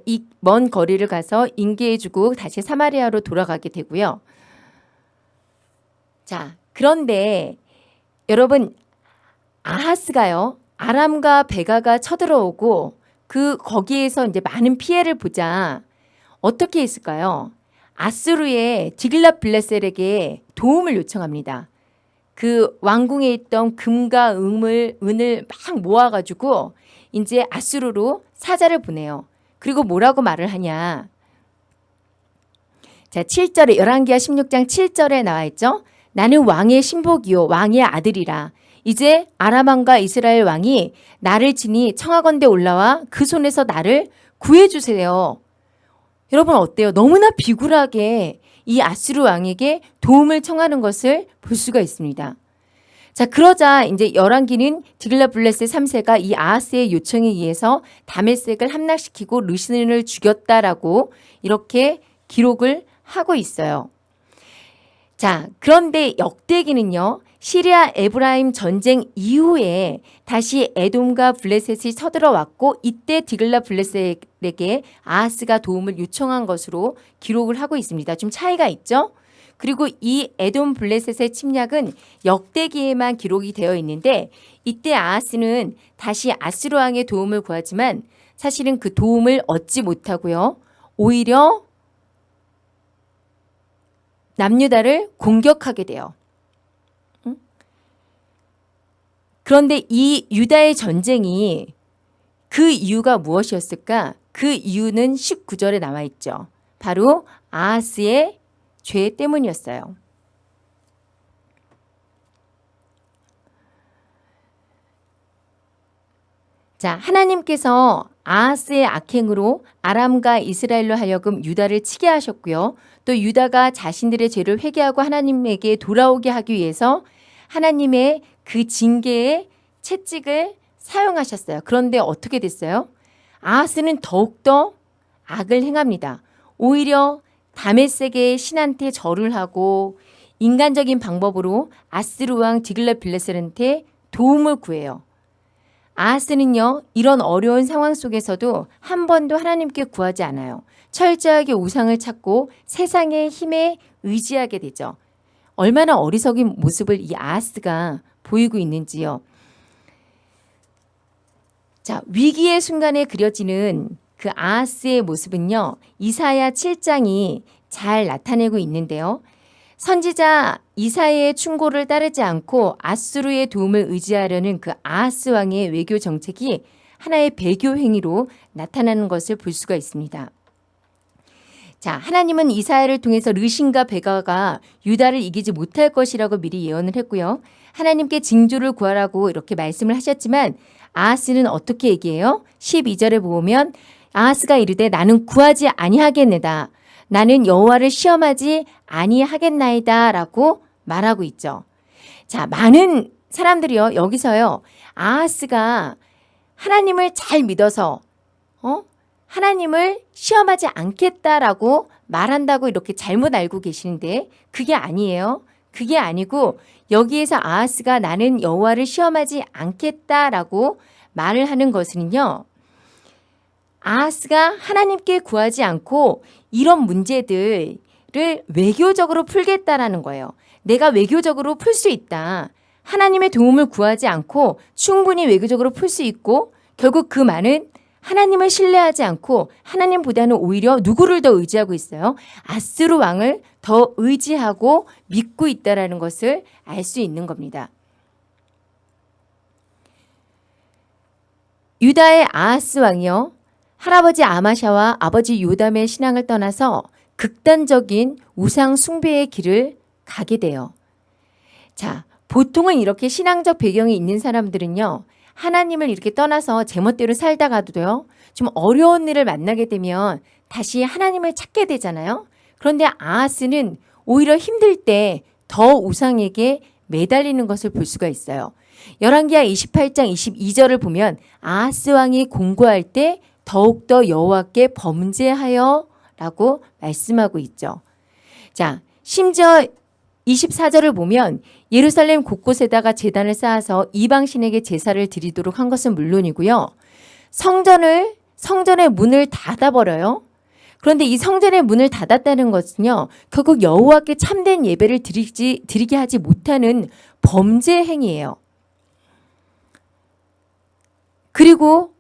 이 먼 거리를 가서 인계해주고 다시 사마리아로 돌아가게 되고요. 자, 그런데 여러분 아하스가요. 아람과 베가가 쳐들어오고 그 거기에서 이제 많은 피해를 보자 어떻게 했을까요? 아수르의 디글라 블레셀에게 도움을 요청합니다. 그 왕궁에 있던 금과 은을, 은을 막 모아가지고 이제 아수르로 사자를 보내요. 그리고 뭐라고 말을 하냐. 자, 7절에 11기하 16장 7절에 나와 있죠. 나는 왕의 신복이요 왕의 아들이라. 이제 아람왕과 이스라엘 왕이 나를 지니 청하건대 올라와 그 손에서 나를 구해 주세요. 여러분 어때요? 너무나 비굴하게 이 아수르 왕에게 도움을 청하는 것을 볼 수가 있습니다. 자, 그러자 이제 열왕기는 디글라 블레스 3세가 이 아하스의 요청에 의해서 다메섹을 함락시키고 르신을 죽였다라고 이렇게 기록을 하고 있어요. 자, 그런데 역대기는요. 시리아 에브라임 전쟁 이후에 다시 에돔과 블레셋이 쳐들어왔고 이때 디글라 빌레셀에게 아하스가 도움을 요청한 것으로 기록을 하고 있습니다. 좀 차이가 있죠? 그리고 이 에돔 블레셋의 침략은 역대기에만 기록이 되어 있는데 이때 아하스는 다시 아수르 왕의 도움을 구하지만 사실은 그 도움을 얻지 못하고요. 오히려 남유다를 공격하게 돼요. 그런데 이 유다의 전쟁이 그 이유가 무엇이었을까? 그 이유는 19절에 나와 있죠. 바로 아하스의 죄 때문이었어요. 자, 하나님께서 아하스의 악행으로 아람과 이스라엘로 하여금 유다를 치게 하셨고요. 또 유다가 자신들의 죄를 회개하고 하나님에게 돌아오게 하기 위해서 하나님의 그 징계의 채찍을 사용하셨어요. 그런데 어떻게 됐어요? 아하스는 더욱더 악을 행합니다. 오히려 다메섹의 신한테 절을 하고 인간적인 방법으로 아스루 왕 디글라 빌레셀한테 도움을 구해요. 아하스는요 이런 어려운 상황 속에서도 한 번도 하나님께 구하지 않아요. 철저하게 우상을 찾고 세상의 힘에 의지하게 되죠. 얼마나 어리석인 모습을 이 아하스가 보이고 있는지요. 자 위기의 순간에 그려지는 그 아하스의 모습은요. 이사야 7장이 잘 나타내고 있는데요. 선지자 이사야의 충고를 따르지 않고 아수르의 도움을 의지하려는 그 아하스 왕의 외교 정책이 하나의 배교 행위로 나타나는 것을 볼 수가 있습니다. 자, 하나님은 이사야를 통해서 르신과 베가가 유다를 이기지 못할 것이라고 미리 예언을 했고요. 하나님께 징조를 구하라고 이렇게 말씀을 하셨지만 아하스는 어떻게 얘기해요? 12절에 보면 아하스가 이르되 나는 구하지 아니하겠네다. 나는 여호와를 시험하지 아니하겠나이다 라고 말하고 있죠. 자, 많은 사람들이요. 여기서요. 아하스가 하나님을 잘 믿어서 어? 하나님을 시험하지 않겠다라고 말한다고 이렇게 잘못 알고 계시는데 그게 아니에요. 그게 아니고 여기에서 아하스가 나는 여호와를 시험하지 않겠다라고 말을 하는 것은요. 아하스가 하나님께 구하지 않고 이런 문제들을 외교적으로 풀겠다라는 거예요. 내가 외교적으로 풀 수 있다. 하나님의 도움을 구하지 않고 충분히 외교적으로 풀 수 있고 결국 그 말은 하나님을 신뢰하지 않고 하나님보다는 오히려 누구를 더 의지하고 있어요? 아수르 왕을 더 의지하고 믿고 있다라는 것을 알 수 있는 겁니다. 유다의 아하스 왕이요. 할아버지 아마샤와 아버지 요담의 신앙을 떠나서 극단적인 우상 숭배의 길을 가게 돼요. 자, 보통은 이렇게 신앙적 배경이 있는 사람들은요. 하나님을 이렇게 떠나서 제멋대로 살다가도요. 좀 어려운 일을 만나게 되면 다시 하나님을 찾게 되잖아요. 그런데 아하스는 오히려 힘들 때 더 우상에게 매달리는 것을 볼 수가 있어요. 열왕기하 28장 22절을 보면 아하스 왕이 공고할 때 더욱더 여호와께 범죄하여 라고 말씀하고 있죠. 자, 심지어 24절을 보면 예루살렘 곳곳에다가 재단을 쌓아서 이방신에게 제사를 드리도록 한 것은 물론이고요. 성전을 성전의 문을 닫아버려요. 그런데 이 성전의 문을 닫았다는 것은요. 결국 여호와께 참된 예배를 드리지, 드리게 하지 못하는 범죄 행위예요. 그리고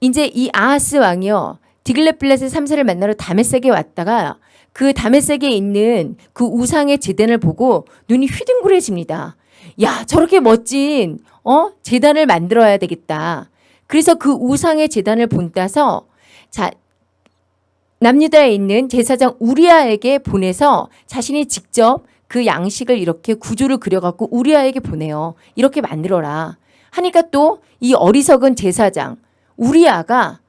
이제 이 아하스 왕이요. 디글렛블렛의 3세를 만나러 다메섹에 왔다가 그 다메섹에 있는 그 우상의 제단을 보고 눈이 휘둥그레집니다. 야 저렇게 멋진 어 재단을 만들어야 되겠다. 그래서 그 우상의 재단을 본따서 자 남유다에 있는 제사장 우리아에게 보내서 자신이 직접 그 양식을 이렇게 구조를 그려갖고 우리아에게 보내요. 이렇게 만들어라. 하니까 또 이 어리석은 제사장 우리아가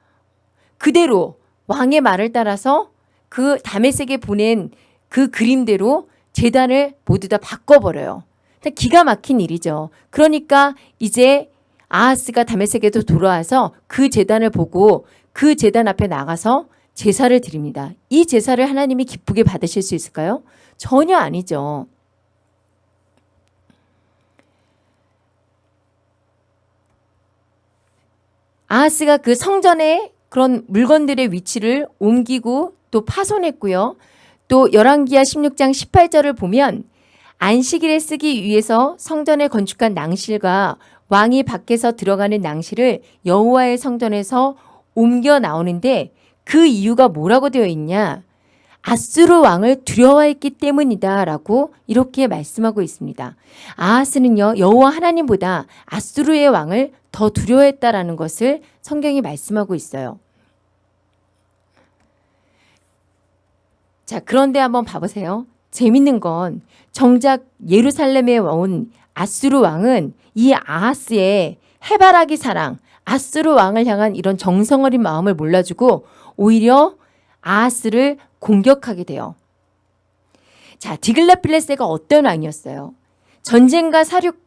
그대로 왕의 말을 따라서 그 다메섹에 보낸 그 그림대로 재단을 모두 다 바꿔버려요. 기가 막힌 일이죠. 그러니까 이제 아하스가 다메섹에도 돌아와서 그 재단을 보고 그 재단 앞에 나가서 제사를 드립니다. 이 제사를 하나님이 기쁘게 받으실 수 있을까요? 전혀 아니죠. 아하스가 그 성전의 그런 물건들의 위치를 옮기고 또 파손했고요. 또 열왕기하 16장 18절을 보면 안식일에 쓰기 위해서 성전에 건축한 낭실과 왕이 밖에서 들어가는 낭실을 여호와의 성전에서 옮겨 나오는데 그 이유가 뭐라고 되어 있냐? 아수르 왕을 두려워했기 때문이다라고 이렇게 말씀하고 있습니다. 아하스는요 여호와 하나님보다 아수르의 왕을 더 두려워했다라는 것을 성경이 말씀하고 있어요. 자 그런데 한번 봐보세요. 재밌는 건 정작 예루살렘에 온 아수르 왕은 이 아하스의 해바라기 사랑, 아수르 왕을 향한 이런 정성어린 마음을 몰라주고 오히려 아하스를 공격하게 돼요. 자, 디글라필레스가 어떤 왕이었어요? 전쟁과 사륙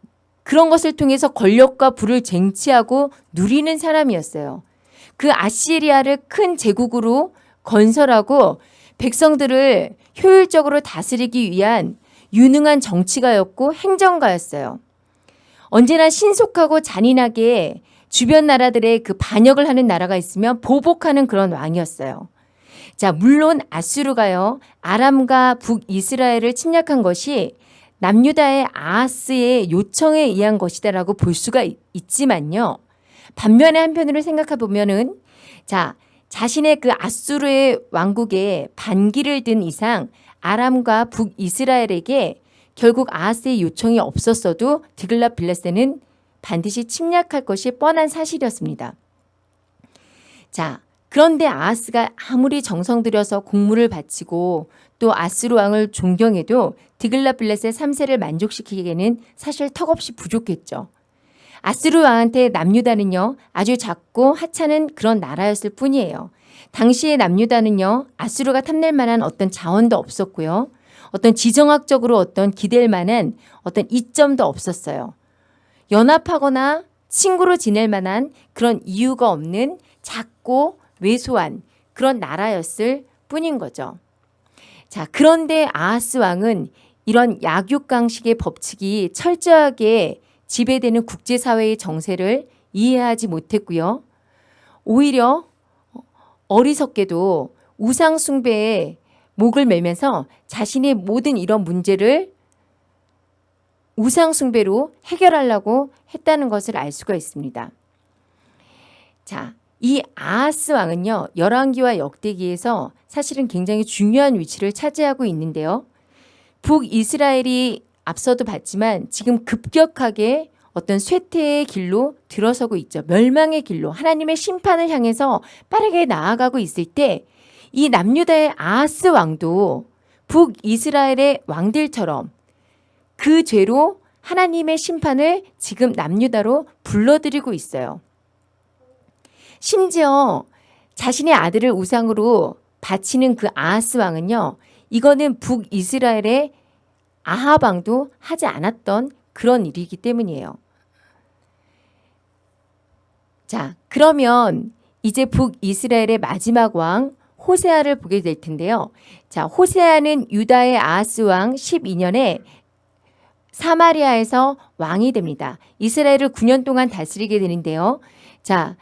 그런 것을 통해서 권력과 부를 쟁취하고 누리는 사람이었어요. 그 아시리아를 큰 제국으로 건설하고 백성들을 효율적으로 다스리기 위한 유능한 정치가였고 행정가였어요. 언제나 신속하고 잔인하게 주변 나라들의 그 반역을 하는 나라가 있으면 보복하는 그런 왕이었어요. 자, 물론 아수르가요, 아람과 북이스라엘을 침략한 것이 남유다의 아하스의 요청에 의한 것이다라고 볼 수가 있지만요. 반면에 한편으로 생각해 보면은 자, 자신의 그 아수르의 왕국에 반기를 든 이상 아람과 북이스라엘에게 결국 아하스의 요청이 없었어도 디글라 빌레스는 반드시 침략할 것이 뻔한 사실이었습니다. 자, 그런데 아하스가 아무리 정성 들여서 공물을 바치고 또 아스루 왕을 존경해도 디글라빌렛의 3세를 만족시키기에는 사실 턱없이 부족했죠. 아스루 왕한테 남유다는요 아주 작고 하찮은 그런 나라였을 뿐이에요. 당시의 남유다는요 아스루가 탐낼 만한 어떤 자원도 없었고요. 어떤 지정학적으로 어떤 기댈 만한 어떤 이점도 없었어요. 연합하거나 친구로 지낼 만한 그런 이유가 없는 작고 왜소한 그런 나라였을 뿐인 거죠. 자, 그런데 아하스 왕은 이런 약육강식의 법칙이 철저하게 지배되는 국제사회의 정세를 이해하지 못했고요. 오히려 어리석게도 우상숭배에 목을 매면서 자신의 모든 이런 문제를 우상숭배로 해결하려고 했다는 것을 알 수가 있습니다. 자, 이 아하스 왕은요. 열왕기와 역대기에서 사실은 굉장히 중요한 위치를 차지하고 있는데요. 북이스라엘이 앞서도 봤지만 지금 급격하게 어떤 쇠퇴의 길로 들어서고 있죠. 멸망의 길로 하나님의 심판을 향해서 빠르게 나아가고 있을 때 이 남유다의 아하스 왕도 북이스라엘의 왕들처럼 그 죄로 하나님의 심판을 지금 남유다로 불러들이고 있어요. 심지어 자신의 아들을 우상으로 바치는 그 아하스 왕은요. 이거는 북이스라엘의 아하방도 하지 않았던 그런 일이기 때문이에요. 자, 그러면 이제 북이스라엘의 마지막 왕 호세아를 보게 될 텐데요. 자, 호세아는 유다의 아하스 왕 12년에 사마리아에서 왕이 됩니다. 이스라엘을 9년 동안 다스리게 되는데요. 자,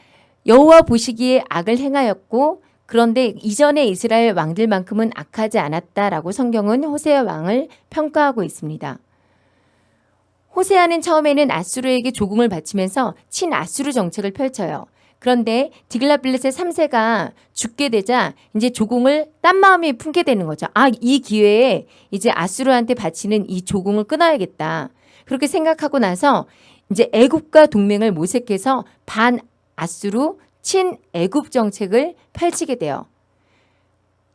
여호와 보시기에 악을 행하였고 그런데 이전의 이스라엘 왕들만큼은 악하지 않았다라고 성경은 호세아 왕을 평가하고 있습니다. 호세아는 처음에는 아수르에게 조공을 바치면서 친아수르 정책을 펼쳐요. 그런데 디글라빌렛의 3세가 죽게 되자 이제 조공을 딴 마음이 품게 되는 거죠. 아, 이 기회에 이제 아수르한테 바치는 이 조공을 끊어야겠다. 그렇게 생각하고 나서 이제 애굽과 동맹을 모색해서 반 아수르 친애굽 정책을 펼치게 돼요.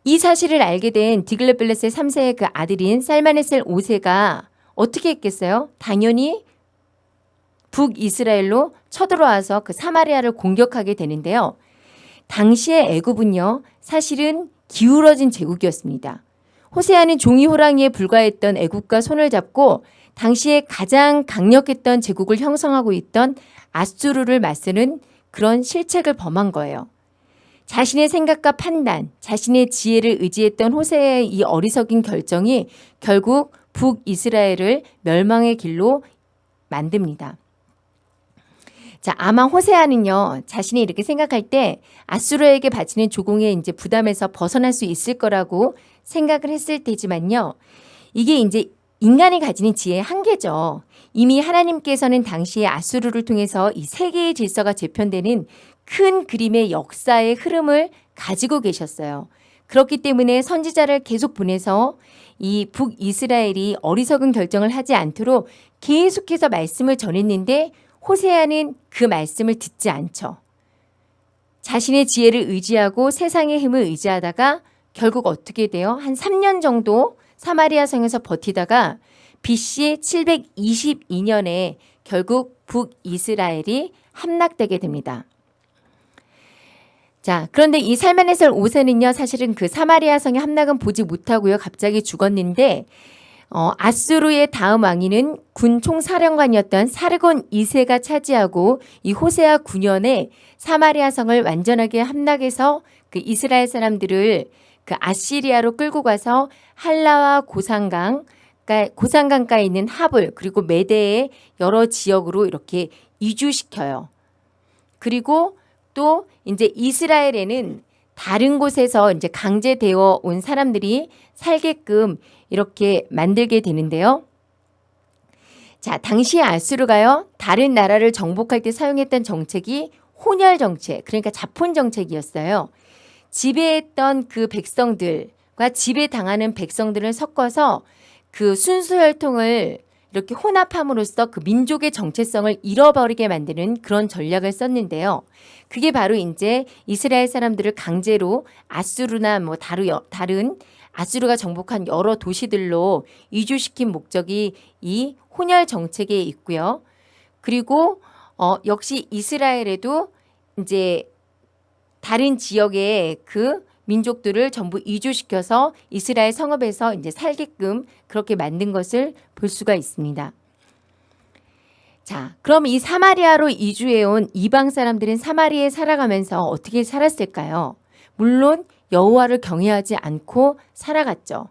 이 사실을 알게 된 디글레벨레스의 3세의 그 아들인 살마네셀 5세가 어떻게 했겠어요? 당연히 북이스라엘로 쳐들어와서 그 사마리아를 공격하게 되는데요. 당시의 애굽은요. 사실은 기울어진 제국이었습니다. 호세아는 종이 호랑이에 불과했던 애국과 손을 잡고 당시에 가장 강력했던 제국을 형성하고 있던 아수르를 맞서는 그런 실책을 범한 거예요. 자신의 생각과 판단, 자신의 지혜를 의지했던 호세의 이 어리석인 결정이 결국 북이스라엘을 멸망의 길로 만듭니다. 자, 아마 호세아는요, 자신이 이렇게 생각할 때 아수르에게 바치는 조공의 이제 부담에서 벗어날 수 있을 거라고 생각을 했을 테지만요. 이게 이제 인간이 가지는 지혜의 한계죠. 이미 하나님께서는 당시에 아수르를 통해서 이 세계의 질서가 재편되는 큰 그림의 역사의 흐름을 가지고 계셨어요. 그렇기 때문에 선지자를 계속 보내서 이 북이스라엘이 어리석은 결정을 하지 않도록 계속해서 말씀을 전했는데 호세아는 그 말씀을 듣지 않죠. 자신의 지혜를 의지하고 세상의 힘을 의지하다가 결국 어떻게 돼요? 한 3년 정도 사마리아 성에서 버티다가 BC 722년에 결국 북이스라엘이 함락되게 됩니다. 자, 그런데 이 살만에셀 5세는요, 사실은 그 사마리아 성의 함락은 보지 못하고요, 갑자기 죽었는데, 어, 아수르의 다음 왕위는 군 총사령관이었던 사르곤 2세가 차지하고 이 호세아 9년에 사마리아 성을 완전하게 함락해서 그 이스라엘 사람들을 그 아시리아로 끌고 가서 한라와 고산강, 그러니까 고산강가에 있는 하불 그리고 메대의 여러 지역으로 이렇게 이주시켜요. 그리고 또 이제 이스라엘에는 다른 곳에서 이제 강제되어 온 사람들이 살게끔 이렇게 만들게 되는데요. 자, 당시 아수르가요. 다른 나라를 정복할 때 사용했던 정책이 혼혈 정책, 그러니까 자폰 정책이었어요. 지배했던 그 백성들과 지배당하는 백성들을 섞어서 그 순수 혈통을 이렇게 혼합함으로써 그 민족의 정체성을 잃어버리게 만드는 그런 전략을 썼는데요. 그게 바로 이제 이스라엘 사람들을 강제로 아수르나 뭐 다루, 다른 아수르가 정복한 여러 도시들로 이주시킨 목적이 이 혼혈 정책에 있고요. 그리고 어, 역시 이스라엘에도 이제 다른 지역의 그 민족들을 전부 이주시켜서 이스라엘 성읍에서 이제 살게끔 그렇게 만든 것을 볼 수가 있습니다. 자, 그럼 이 사마리아로 이주해온 이방 사람들은 사마리아에 살아가면서 어떻게 살았을까요? 물론 여호와를 경외하지 않고 살아갔죠.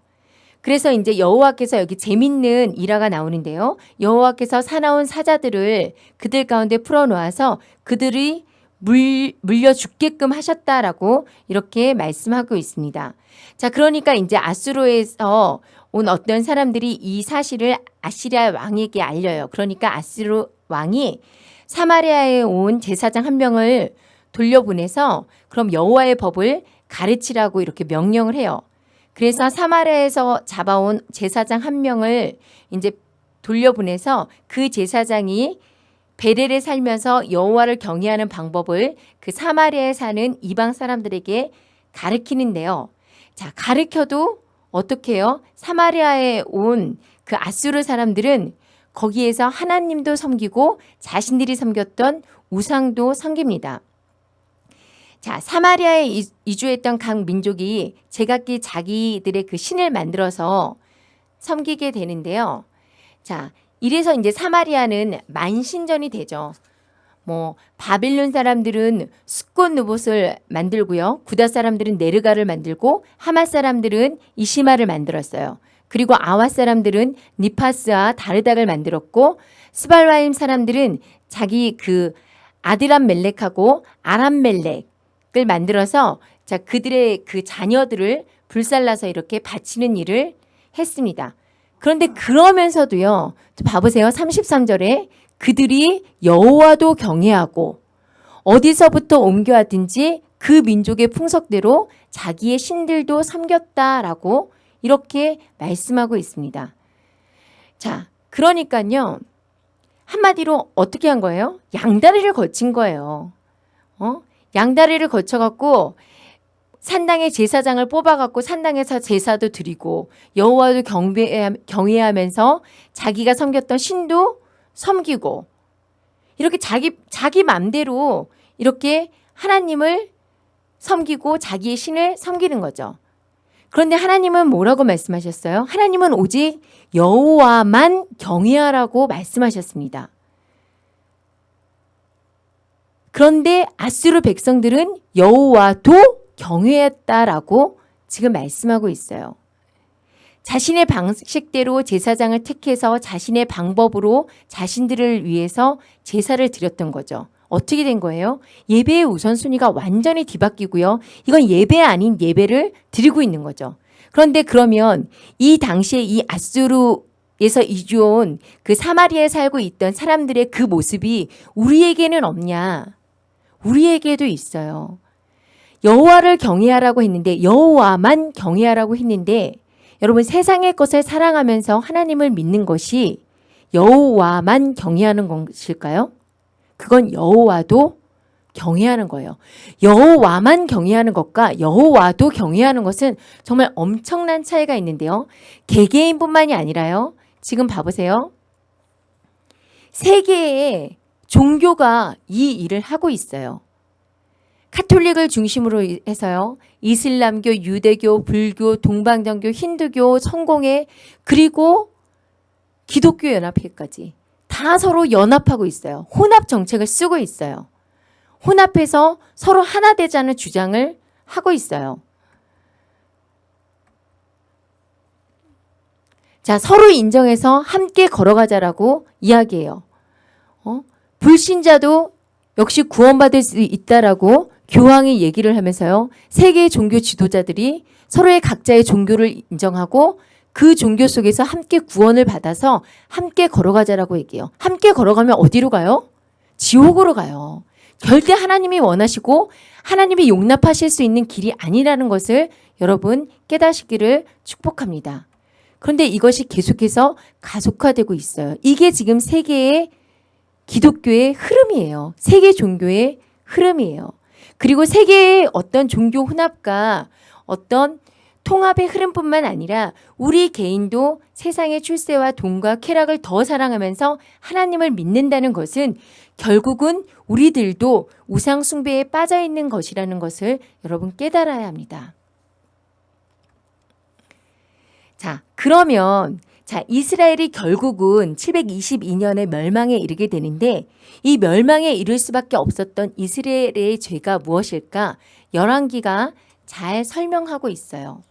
그래서 이제 여호와께서 여기 재밌는 일화가 나오는데요. 여호와께서 사나운 사자들을 그들 가운데 풀어놓아서 그들이 물, 물려 죽게끔 하셨다라고 이렇게 말씀하고 있습니다. 자, 그러니까 이제 아수르에서 온 어떤 사람들이 이 사실을 아시리아 왕에게 알려요. 그러니까 아수르 왕이 사마리아에 온 제사장 한 명을 돌려보내서 그럼 여호와의 법을 가르치라고 이렇게 명령을 해요. 그래서 사마리아에서 잡아온 제사장 한 명을 이제 돌려보내서 그 제사장이 베델에 살면서 여호와를 경외하는 방법을 그 사마리아에 사는 이방 사람들에게 가르키는데요. 자, 가르켜도 어떻게 해요? 사마리아에 온 그 아수르 사람들은 거기에서 하나님도 섬기고 자신들이 섬겼던 우상도 섬깁니다. 자, 사마리아에 이주했던 각 민족이 제각기 자기들의 그 신을 만들어서 섬기게 되는데요. 자, 이래서 이제 사마리아는 만신전이 되죠. 뭐 바빌론 사람들은 스콘 누봇을 만들고요. 구다 사람들은 네르가를 만들고 하마 사람들은 이시마를 만들었어요. 그리고 아와 사람들은 니파스와 다르닥을 만들었고 스발와임 사람들은 자기 그 아드람 멜렉하고 아람 멜렉을 만들어서 자 그들의 그 자녀들을 불살라서 이렇게 바치는 일을 했습니다. 그런데 그러면서도요. 봐보세요. 33절에 그들이 여호와도 경외하고 어디서부터 옮겨왔든지 그 민족의 풍속대로 자기의 신들도 섬겼다라고 이렇게 말씀하고 있습니다. 자, 그러니까요. 한마디로 어떻게 한 거예요? 양다리를 거친 거예요. 어? 양다리를 거쳐갖고 산당의 제사장을 뽑아갖고 산당에서 제사도 드리고 여호와도 경배, 경외하면서 자기가 섬겼던 신도 섬기고 이렇게 자기 자기 맘대로 이렇게 하나님을 섬기고 자기의 신을 섬기는 거죠. 그런데 하나님은 뭐라고 말씀하셨어요? 하나님은 오직 여호와만 경외하라고 말씀하셨습니다. 그런데 아수르 백성들은 여호와도 경외했다라고 지금 말씀하고 있어요. 자신의 방식대로 제사장을 택해서 자신의 방법으로 자신들을 위해서 제사를 드렸던 거죠. 어떻게 된 거예요? 예배의 우선순위가 완전히 뒤바뀌고요. 이건 예배 아닌 예배를 드리고 있는 거죠. 그런데 그러면 이 당시에 이 아수르에서 이주온 그 사마리아에 살고 있던 사람들의 그 모습이 우리에게는 없냐? 우리에게도 있어요. 여호와를 경외하라고 했는데 여호와만 경외하라고 했는데 여러분 세상의 것을 사랑하면서 하나님을 믿는 것이 여호와만 경외하는 것일까요? 그건 여호와도 경외하는 거예요. 여호와만 경외하는 것과 여호와도 경외하는 것은 정말 엄청난 차이가 있는데요. 개개인뿐만이 아니라요. 지금 봐보세요. 세계의 종교가 이 일을 하고 있어요. 카톨릭을 중심으로 해서요. 이슬람교, 유대교, 불교, 동방정교, 힌두교, 성공회 그리고 기독교 연합회까지 다 서로 연합하고 있어요. 혼합 정책을 쓰고 있어요. 혼합해서 서로 하나 되자는 주장을 하고 있어요. 자, 서로 인정해서 함께 걸어가자라고 이야기해요. 어? 불신자도 역시 구원받을 수 있다라고 교황이 얘기를 하면서요. 세계 종교 지도자들이 서로의 각자의 종교를 인정하고 그 종교 속에서 함께 구원을 받아서 함께 걸어가자라고 얘기해요. 함께 걸어가면 어디로 가요? 지옥으로 가요. 절대 하나님이 원하시고 하나님이 용납하실 수 있는 길이 아니라는 것을 여러분 깨닫기를 축복합니다. 그런데 이것이 계속해서 가속화되고 있어요. 이게 지금 세계의 기독교의 흐름이에요. 세계 종교의 흐름이에요. 그리고 세계의 어떤 종교 혼합과 어떤 통합의 흐름뿐만 아니라 우리 개인도 세상의 출세와 돈과 쾌락을 더 사랑하면서 하나님을 믿는다는 것은 결국은 우리들도 우상 숭배에 빠져 있는 것이라는 것을 여러분 깨달아야 합니다. 자, 그러면 자, 이스라엘이 결국은 722년에 멸망에 이르게 되는데 이 멸망에 이를 수밖에 없었던 이스라엘의 죄가 무엇일까? 열왕기가 잘 설명하고 있어요.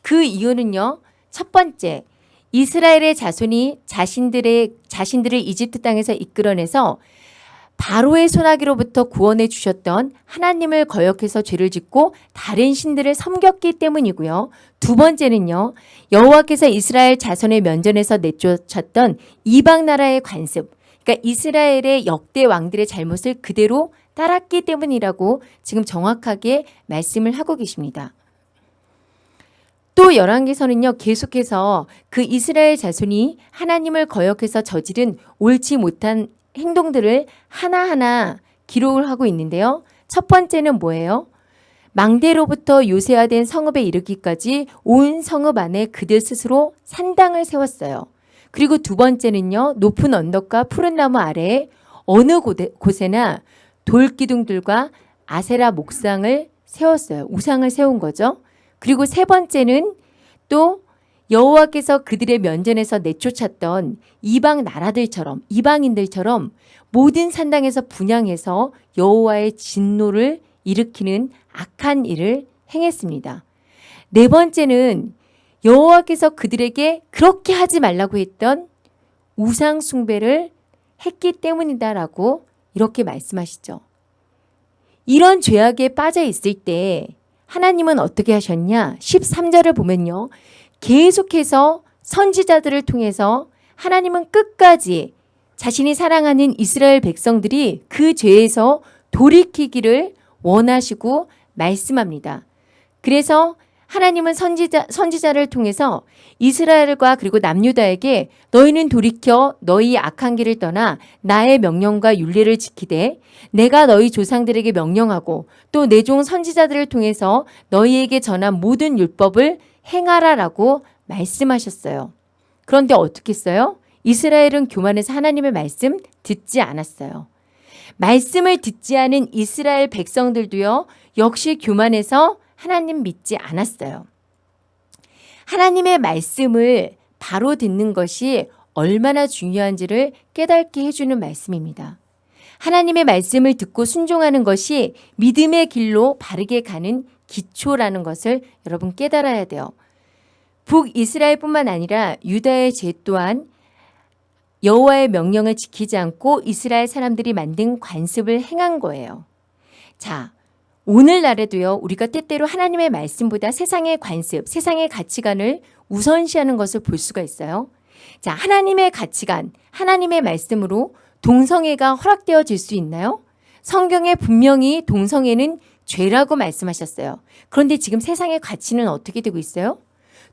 그 이유는요. 첫 번째, 이스라엘의 자손이 자신들의 자신들을 이집트 땅에서 이끌어내서 바로의 소나기로부터 구원해 주셨던 하나님을 거역해서 죄를 짓고 다른 신들을 섬겼기 때문이고요. 두 번째는요. 여호와께서 이스라엘 자손의 면전에서 내쫓았던 이방 나라의 관습. 그러니까 이스라엘의 역대 왕들의 잘못을 그대로 따랐기 때문이라고 지금 정확하게 말씀을 하고 계십니다. 또 열왕기서는요 계속해서 그 이스라엘 자손이 하나님을 거역해서 저지른 옳지 못한 행동들을 하나하나 기록을 하고 있는데요. 첫 번째는 뭐예요? 망대로부터 요새화된 성읍에 이르기까지 온 성읍 안에 그들 스스로 산당을 세웠어요. 그리고 두 번째는요. 높은 언덕과 푸른 나무 아래에 어느 곳에나 돌기둥들과 아세라 목상을 세웠어요. 우상을 세운 거죠. 그리고 세 번째는 또 여호와께서 그들의 면전에서 내쫓았던 이방 나라들처럼 이방인들처럼 모든 산당에서 분양해서 여호와의 진노를 일으키는 악한 일을 행했습니다. 네 번째는 여호와께서 그들에게 그렇게 하지 말라고 했던 우상 숭배를 했기 때문이다라고 이렇게 말씀하시죠. 이런 죄악에 빠져 있을 때 하나님은 어떻게 하셨냐? 13절을 보면요. 계속해서 선지자들을 통해서 하나님은 끝까지 자신이 사랑하는 이스라엘 백성들이 그 죄에서 돌이키기를 원하시고 말씀합니다. 그래서 하나님은 선지자, 선지자를 통해서 이스라엘과 그리고 남유다에게 너희는 돌이켜 너희 악한 길을 떠나 나의 명령과 윤리를 지키되 내가 너희 조상들에게 명령하고 또 내 종 선지자들을 통해서 너희에게 전한 모든 율법을 행하라라고 말씀하셨어요. 그런데 어떻게 했어요? 이스라엘은 교만해서 하나님의 말씀 듣지 않았어요. 말씀을 듣지 않은 이스라엘 백성들도요, 역시 교만해서 하나님 믿지 않았어요. 하나님의 말씀을 바로 듣는 것이 얼마나 중요한지를 깨닫게 해주는 말씀입니다. 하나님의 말씀을 듣고 순종하는 것이 믿음의 길로 바르게 가는 기초라는 것을 여러분 깨달아야 돼요. 북이스라엘뿐만 아니라 유다의 죄 또한 여호와의 명령을 지키지 않고 이스라엘 사람들이 만든 관습을 행한 거예요. 자, 오늘날에도요, 우리가 때때로 하나님의 말씀보다 세상의 관습, 세상의 가치관을 우선시하는 것을 볼 수가 있어요. 자, 하나님의 가치관, 하나님의 말씀으로 동성애가 허락되어질 수 있나요? 성경에 분명히 동성애는 죄라고 말씀하셨어요. 그런데 지금 세상의 가치는 어떻게 되고 있어요?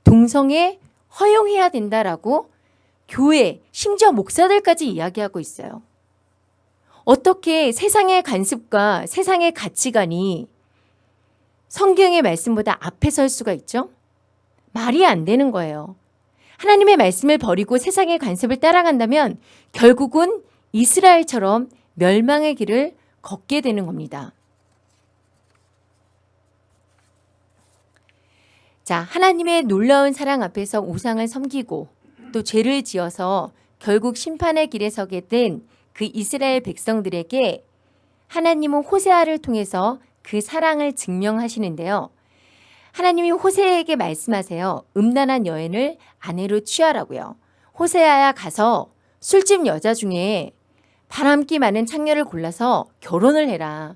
동성애 허용해야 된다라고 교회, 심지어 목사들까지 이야기하고 있어요. 어떻게 세상의 관습과 세상의 가치관이 성경의 말씀보다 앞에 설 수가 있죠? 말이 안 되는 거예요. 하나님의 말씀을 버리고 세상의 관습을 따라간다면 결국은 이스라엘처럼 멸망의 길을 걷게 되는 겁니다. 자, 하나님의 놀라운 사랑 앞에서 우상을 섬기고 또 죄를 지어서 결국 심판의 길에 서게 된 그 이스라엘 백성들에게 하나님은 호세아를 통해서 그 사랑을 증명하시는데요. 하나님이 호세에게 말씀하세요. 음란한 여인을 아내로 취하라고요. 호세아야 가서 술집 여자 중에 바람기 많은 창녀를 골라서 결혼을 해라.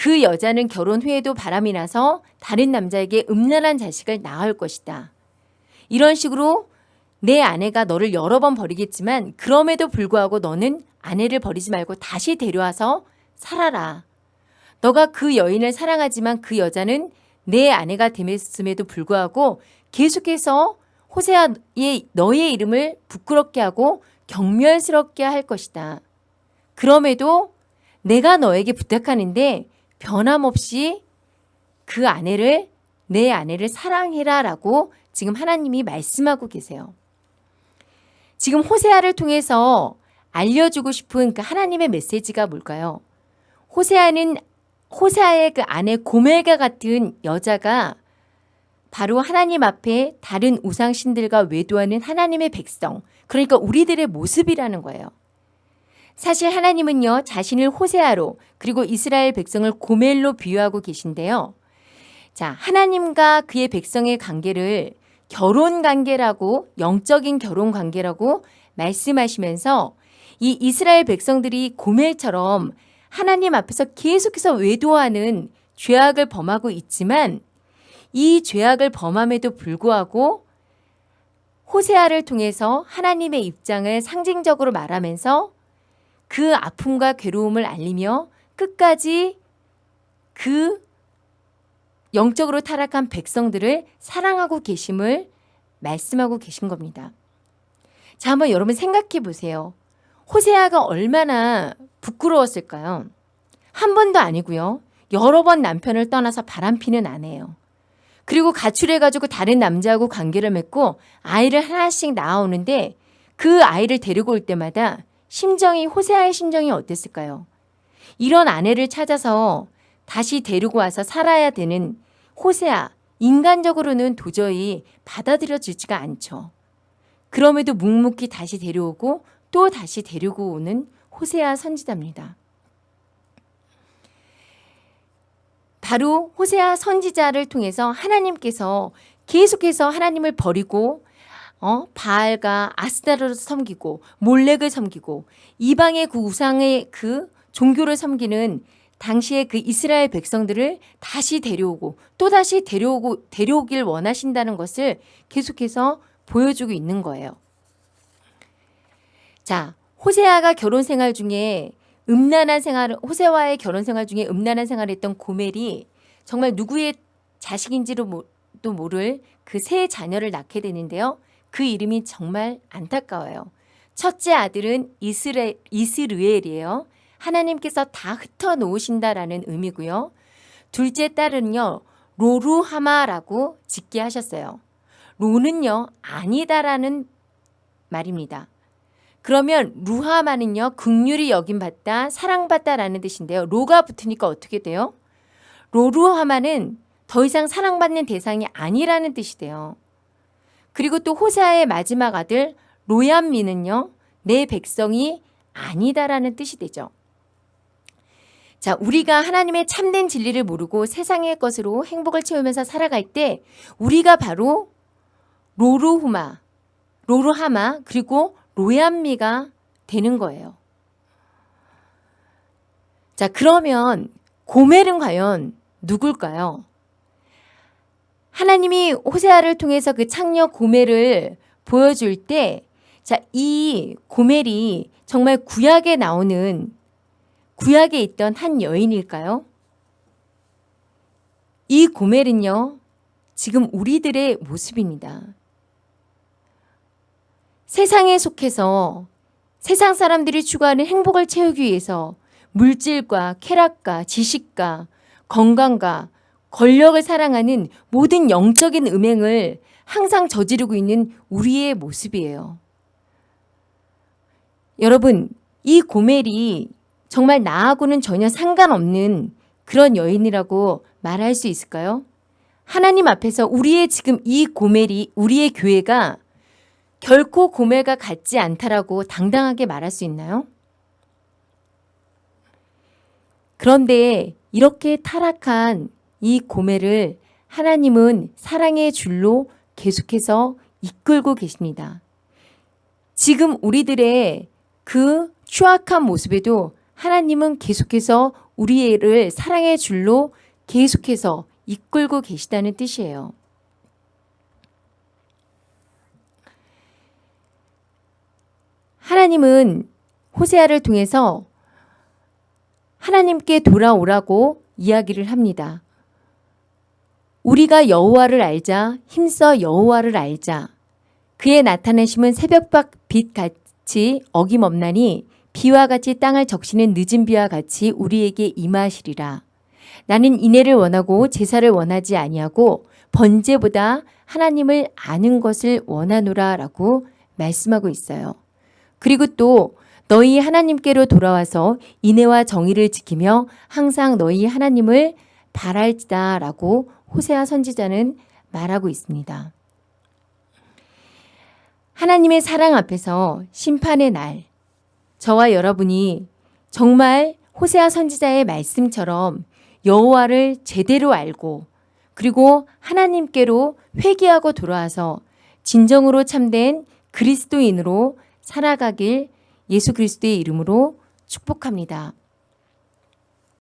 그 여자는 결혼 후에도 바람이 나서 다른 남자에게 음란한 자식을 낳을 것이다. 이런 식으로 내 아내가 너를 여러 번 버리겠지만 그럼에도 불구하고 너는 아내를 버리지 말고 다시 데려와서 살아라. 너가 그 여인을 사랑하지만 그 여자는 내 아내가 됨에도 불구하고 계속해서 호세아의 너의 이름을 부끄럽게 하고 경멸스럽게 할 것이다. 그럼에도 내가 너에게 부탁하는데 변함없이 그 아내를 내 아내를 사랑해라 라고 지금 하나님이 말씀하고 계세요. 지금 호세아를 통해서 알려주고 싶은 그 하나님의 메시지가 뭘까요? 호세아는 호세아의 그 아내 고멜과 같은 여자가 바로 하나님 앞에 다른 우상신들과 외도하는 하나님의 백성, 그러니까 우리들의 모습이라는 거예요. 사실 하나님은요, 자신을 호세아로 그리고 이스라엘 백성을 고멜로 비유하고 계신데요. 자, 하나님과 그의 백성의 관계를 결혼 관계라고 영적인 결혼 관계라고 말씀하시면서 이 이스라엘 백성들이 고멜처럼 하나님 앞에서 계속해서 외도하는 죄악을 범하고 있지만 이 죄악을 범함에도 불구하고 호세아를 통해서 하나님의 입장을 상징적으로 말하면서 그 아픔과 괴로움을 알리며 끝까지 그 영적으로 타락한 백성들을 사랑하고 계심을 말씀하고 계신 겁니다. 자, 한번 여러분 생각해 보세요. 호세아가 얼마나 부끄러웠을까요? 한 번도 아니고요. 여러 번 남편을 떠나서 바람피는 아내예요. 그리고 가출해가지고 다른 남자하고 관계를 맺고 아이를 하나씩 낳아오는데 그 아이를 데리고 올 때마다 심정이 호세아의 심정이 어땠을까요? 이런 아내를 찾아서 다시 데리고 와서 살아야 되는 호세아, 인간적으로는 도저히 받아들여지지가 않죠. 그럼에도 묵묵히 다시 데려오고 또 다시 데리고 오는 호세아 선지자입니다. 바로 호세아 선지자를 통해서 하나님께서 계속해서 하나님을 버리고 어? 바알과 아스타르를 섬기고 몰렉을 섬기고 이방의 그 우상의 그 종교를 섬기는 당시의 그 이스라엘 백성들을 다시 데려오고 또다시 데려오고 데려오길 원하신다는 것을 계속해서 보여주고 있는 거예요. 자, 호세아가 결혼 생활 중에 음란한 생활 호세와의 결혼 생활 중에 음란한 생활을 했던 고멜이 정말 누구의 자식인지를 모를 그 세 자녀를 낳게 되는데요. 그 이름이 정말 안타까워요. 첫째 아들은 이스레, 이스르엘이에요. 하나님께서 다 흩어 놓으신다라는 의미고요. 둘째 딸은요. 로루하마라고 짓게 하셨어요. 로는요. 아니다라는 말입니다. 그러면 루하마는요. 극률이 여김받다, 사랑받다라는 뜻인데요. 로가 붙으니까 어떻게 돼요? 로루하마는 더 이상 사랑받는 대상이 아니라는 뜻이 돼요. 그리고 또 호세아의 마지막 아들 로얀미는요. 내 백성이 아니다라는 뜻이 되죠. 자, 우리가 하나님의 참된 진리를 모르고 세상의 것으로 행복을 채우면서 살아갈 때 우리가 바로 로루후마, 로루하마 그리고 로얀미가 되는 거예요. 자, 그러면 고멜은 과연 누굴까요? 하나님이 호세아를 통해서 그 창녀 고멜을 보여줄 때, 자, 이 고멜이 정말 구약에 나오는 구약에 있던 한 여인일까요? 이 고멜은요, 지금 우리들의 모습입니다. 세상에 속해서 세상 사람들이 추구하는 행복을 채우기 위해서 물질과 쾌락과 지식과 건강과 권력을 사랑하는 모든 영적인 음행을 항상 저지르고 있는 우리의 모습이에요. 여러분, 이 고멜이 정말 나하고는 전혀 상관없는 그런 여인이라고 말할 수 있을까요? 하나님 앞에서 우리의 지금 이 고멜이 우리의 교회가 결코 고멜과 같지 않다라고 당당하게 말할 수 있나요? 그런데 이렇게 타락한 이 고멜을 하나님은 사랑의 줄로 계속해서 이끌고 계십니다. 지금 우리들의 그 추악한 모습에도 하나님은 계속해서 우리를 사랑의 줄로 계속해서 이끌고 계시다는 뜻이에요. 하나님은 호세아를 통해서 하나님께 돌아오라고 이야기를 합니다. 우리가 여호와를 알자 힘써 여호와를 알자 그의 나타내심은 새벽박 빛 같이 어김없나니 비와 같이 땅을 적시는 늦은 비와 같이 우리에게 임하시리라. 나는 인애를 원하고 제사를 원하지 아니하고 번제보다 하나님을 아는 것을 원하노라 라고 말씀하고 있어요. 그리고 또 너희 하나님께로 돌아와서 인애와 정의를 지키며 항상 너희 하나님을 바랄지다 라고 호세아 선지자는 말하고 있습니다. 하나님의 사랑 앞에서 심판의 날 저와 여러분이 정말 호세아 선지자의 말씀처럼 여호와를 제대로 알고 그리고 하나님께로 회개하고 돌아와서 진정으로 참된 그리스도인으로 살아가길 예수 그리스도의 이름으로 축복합니다.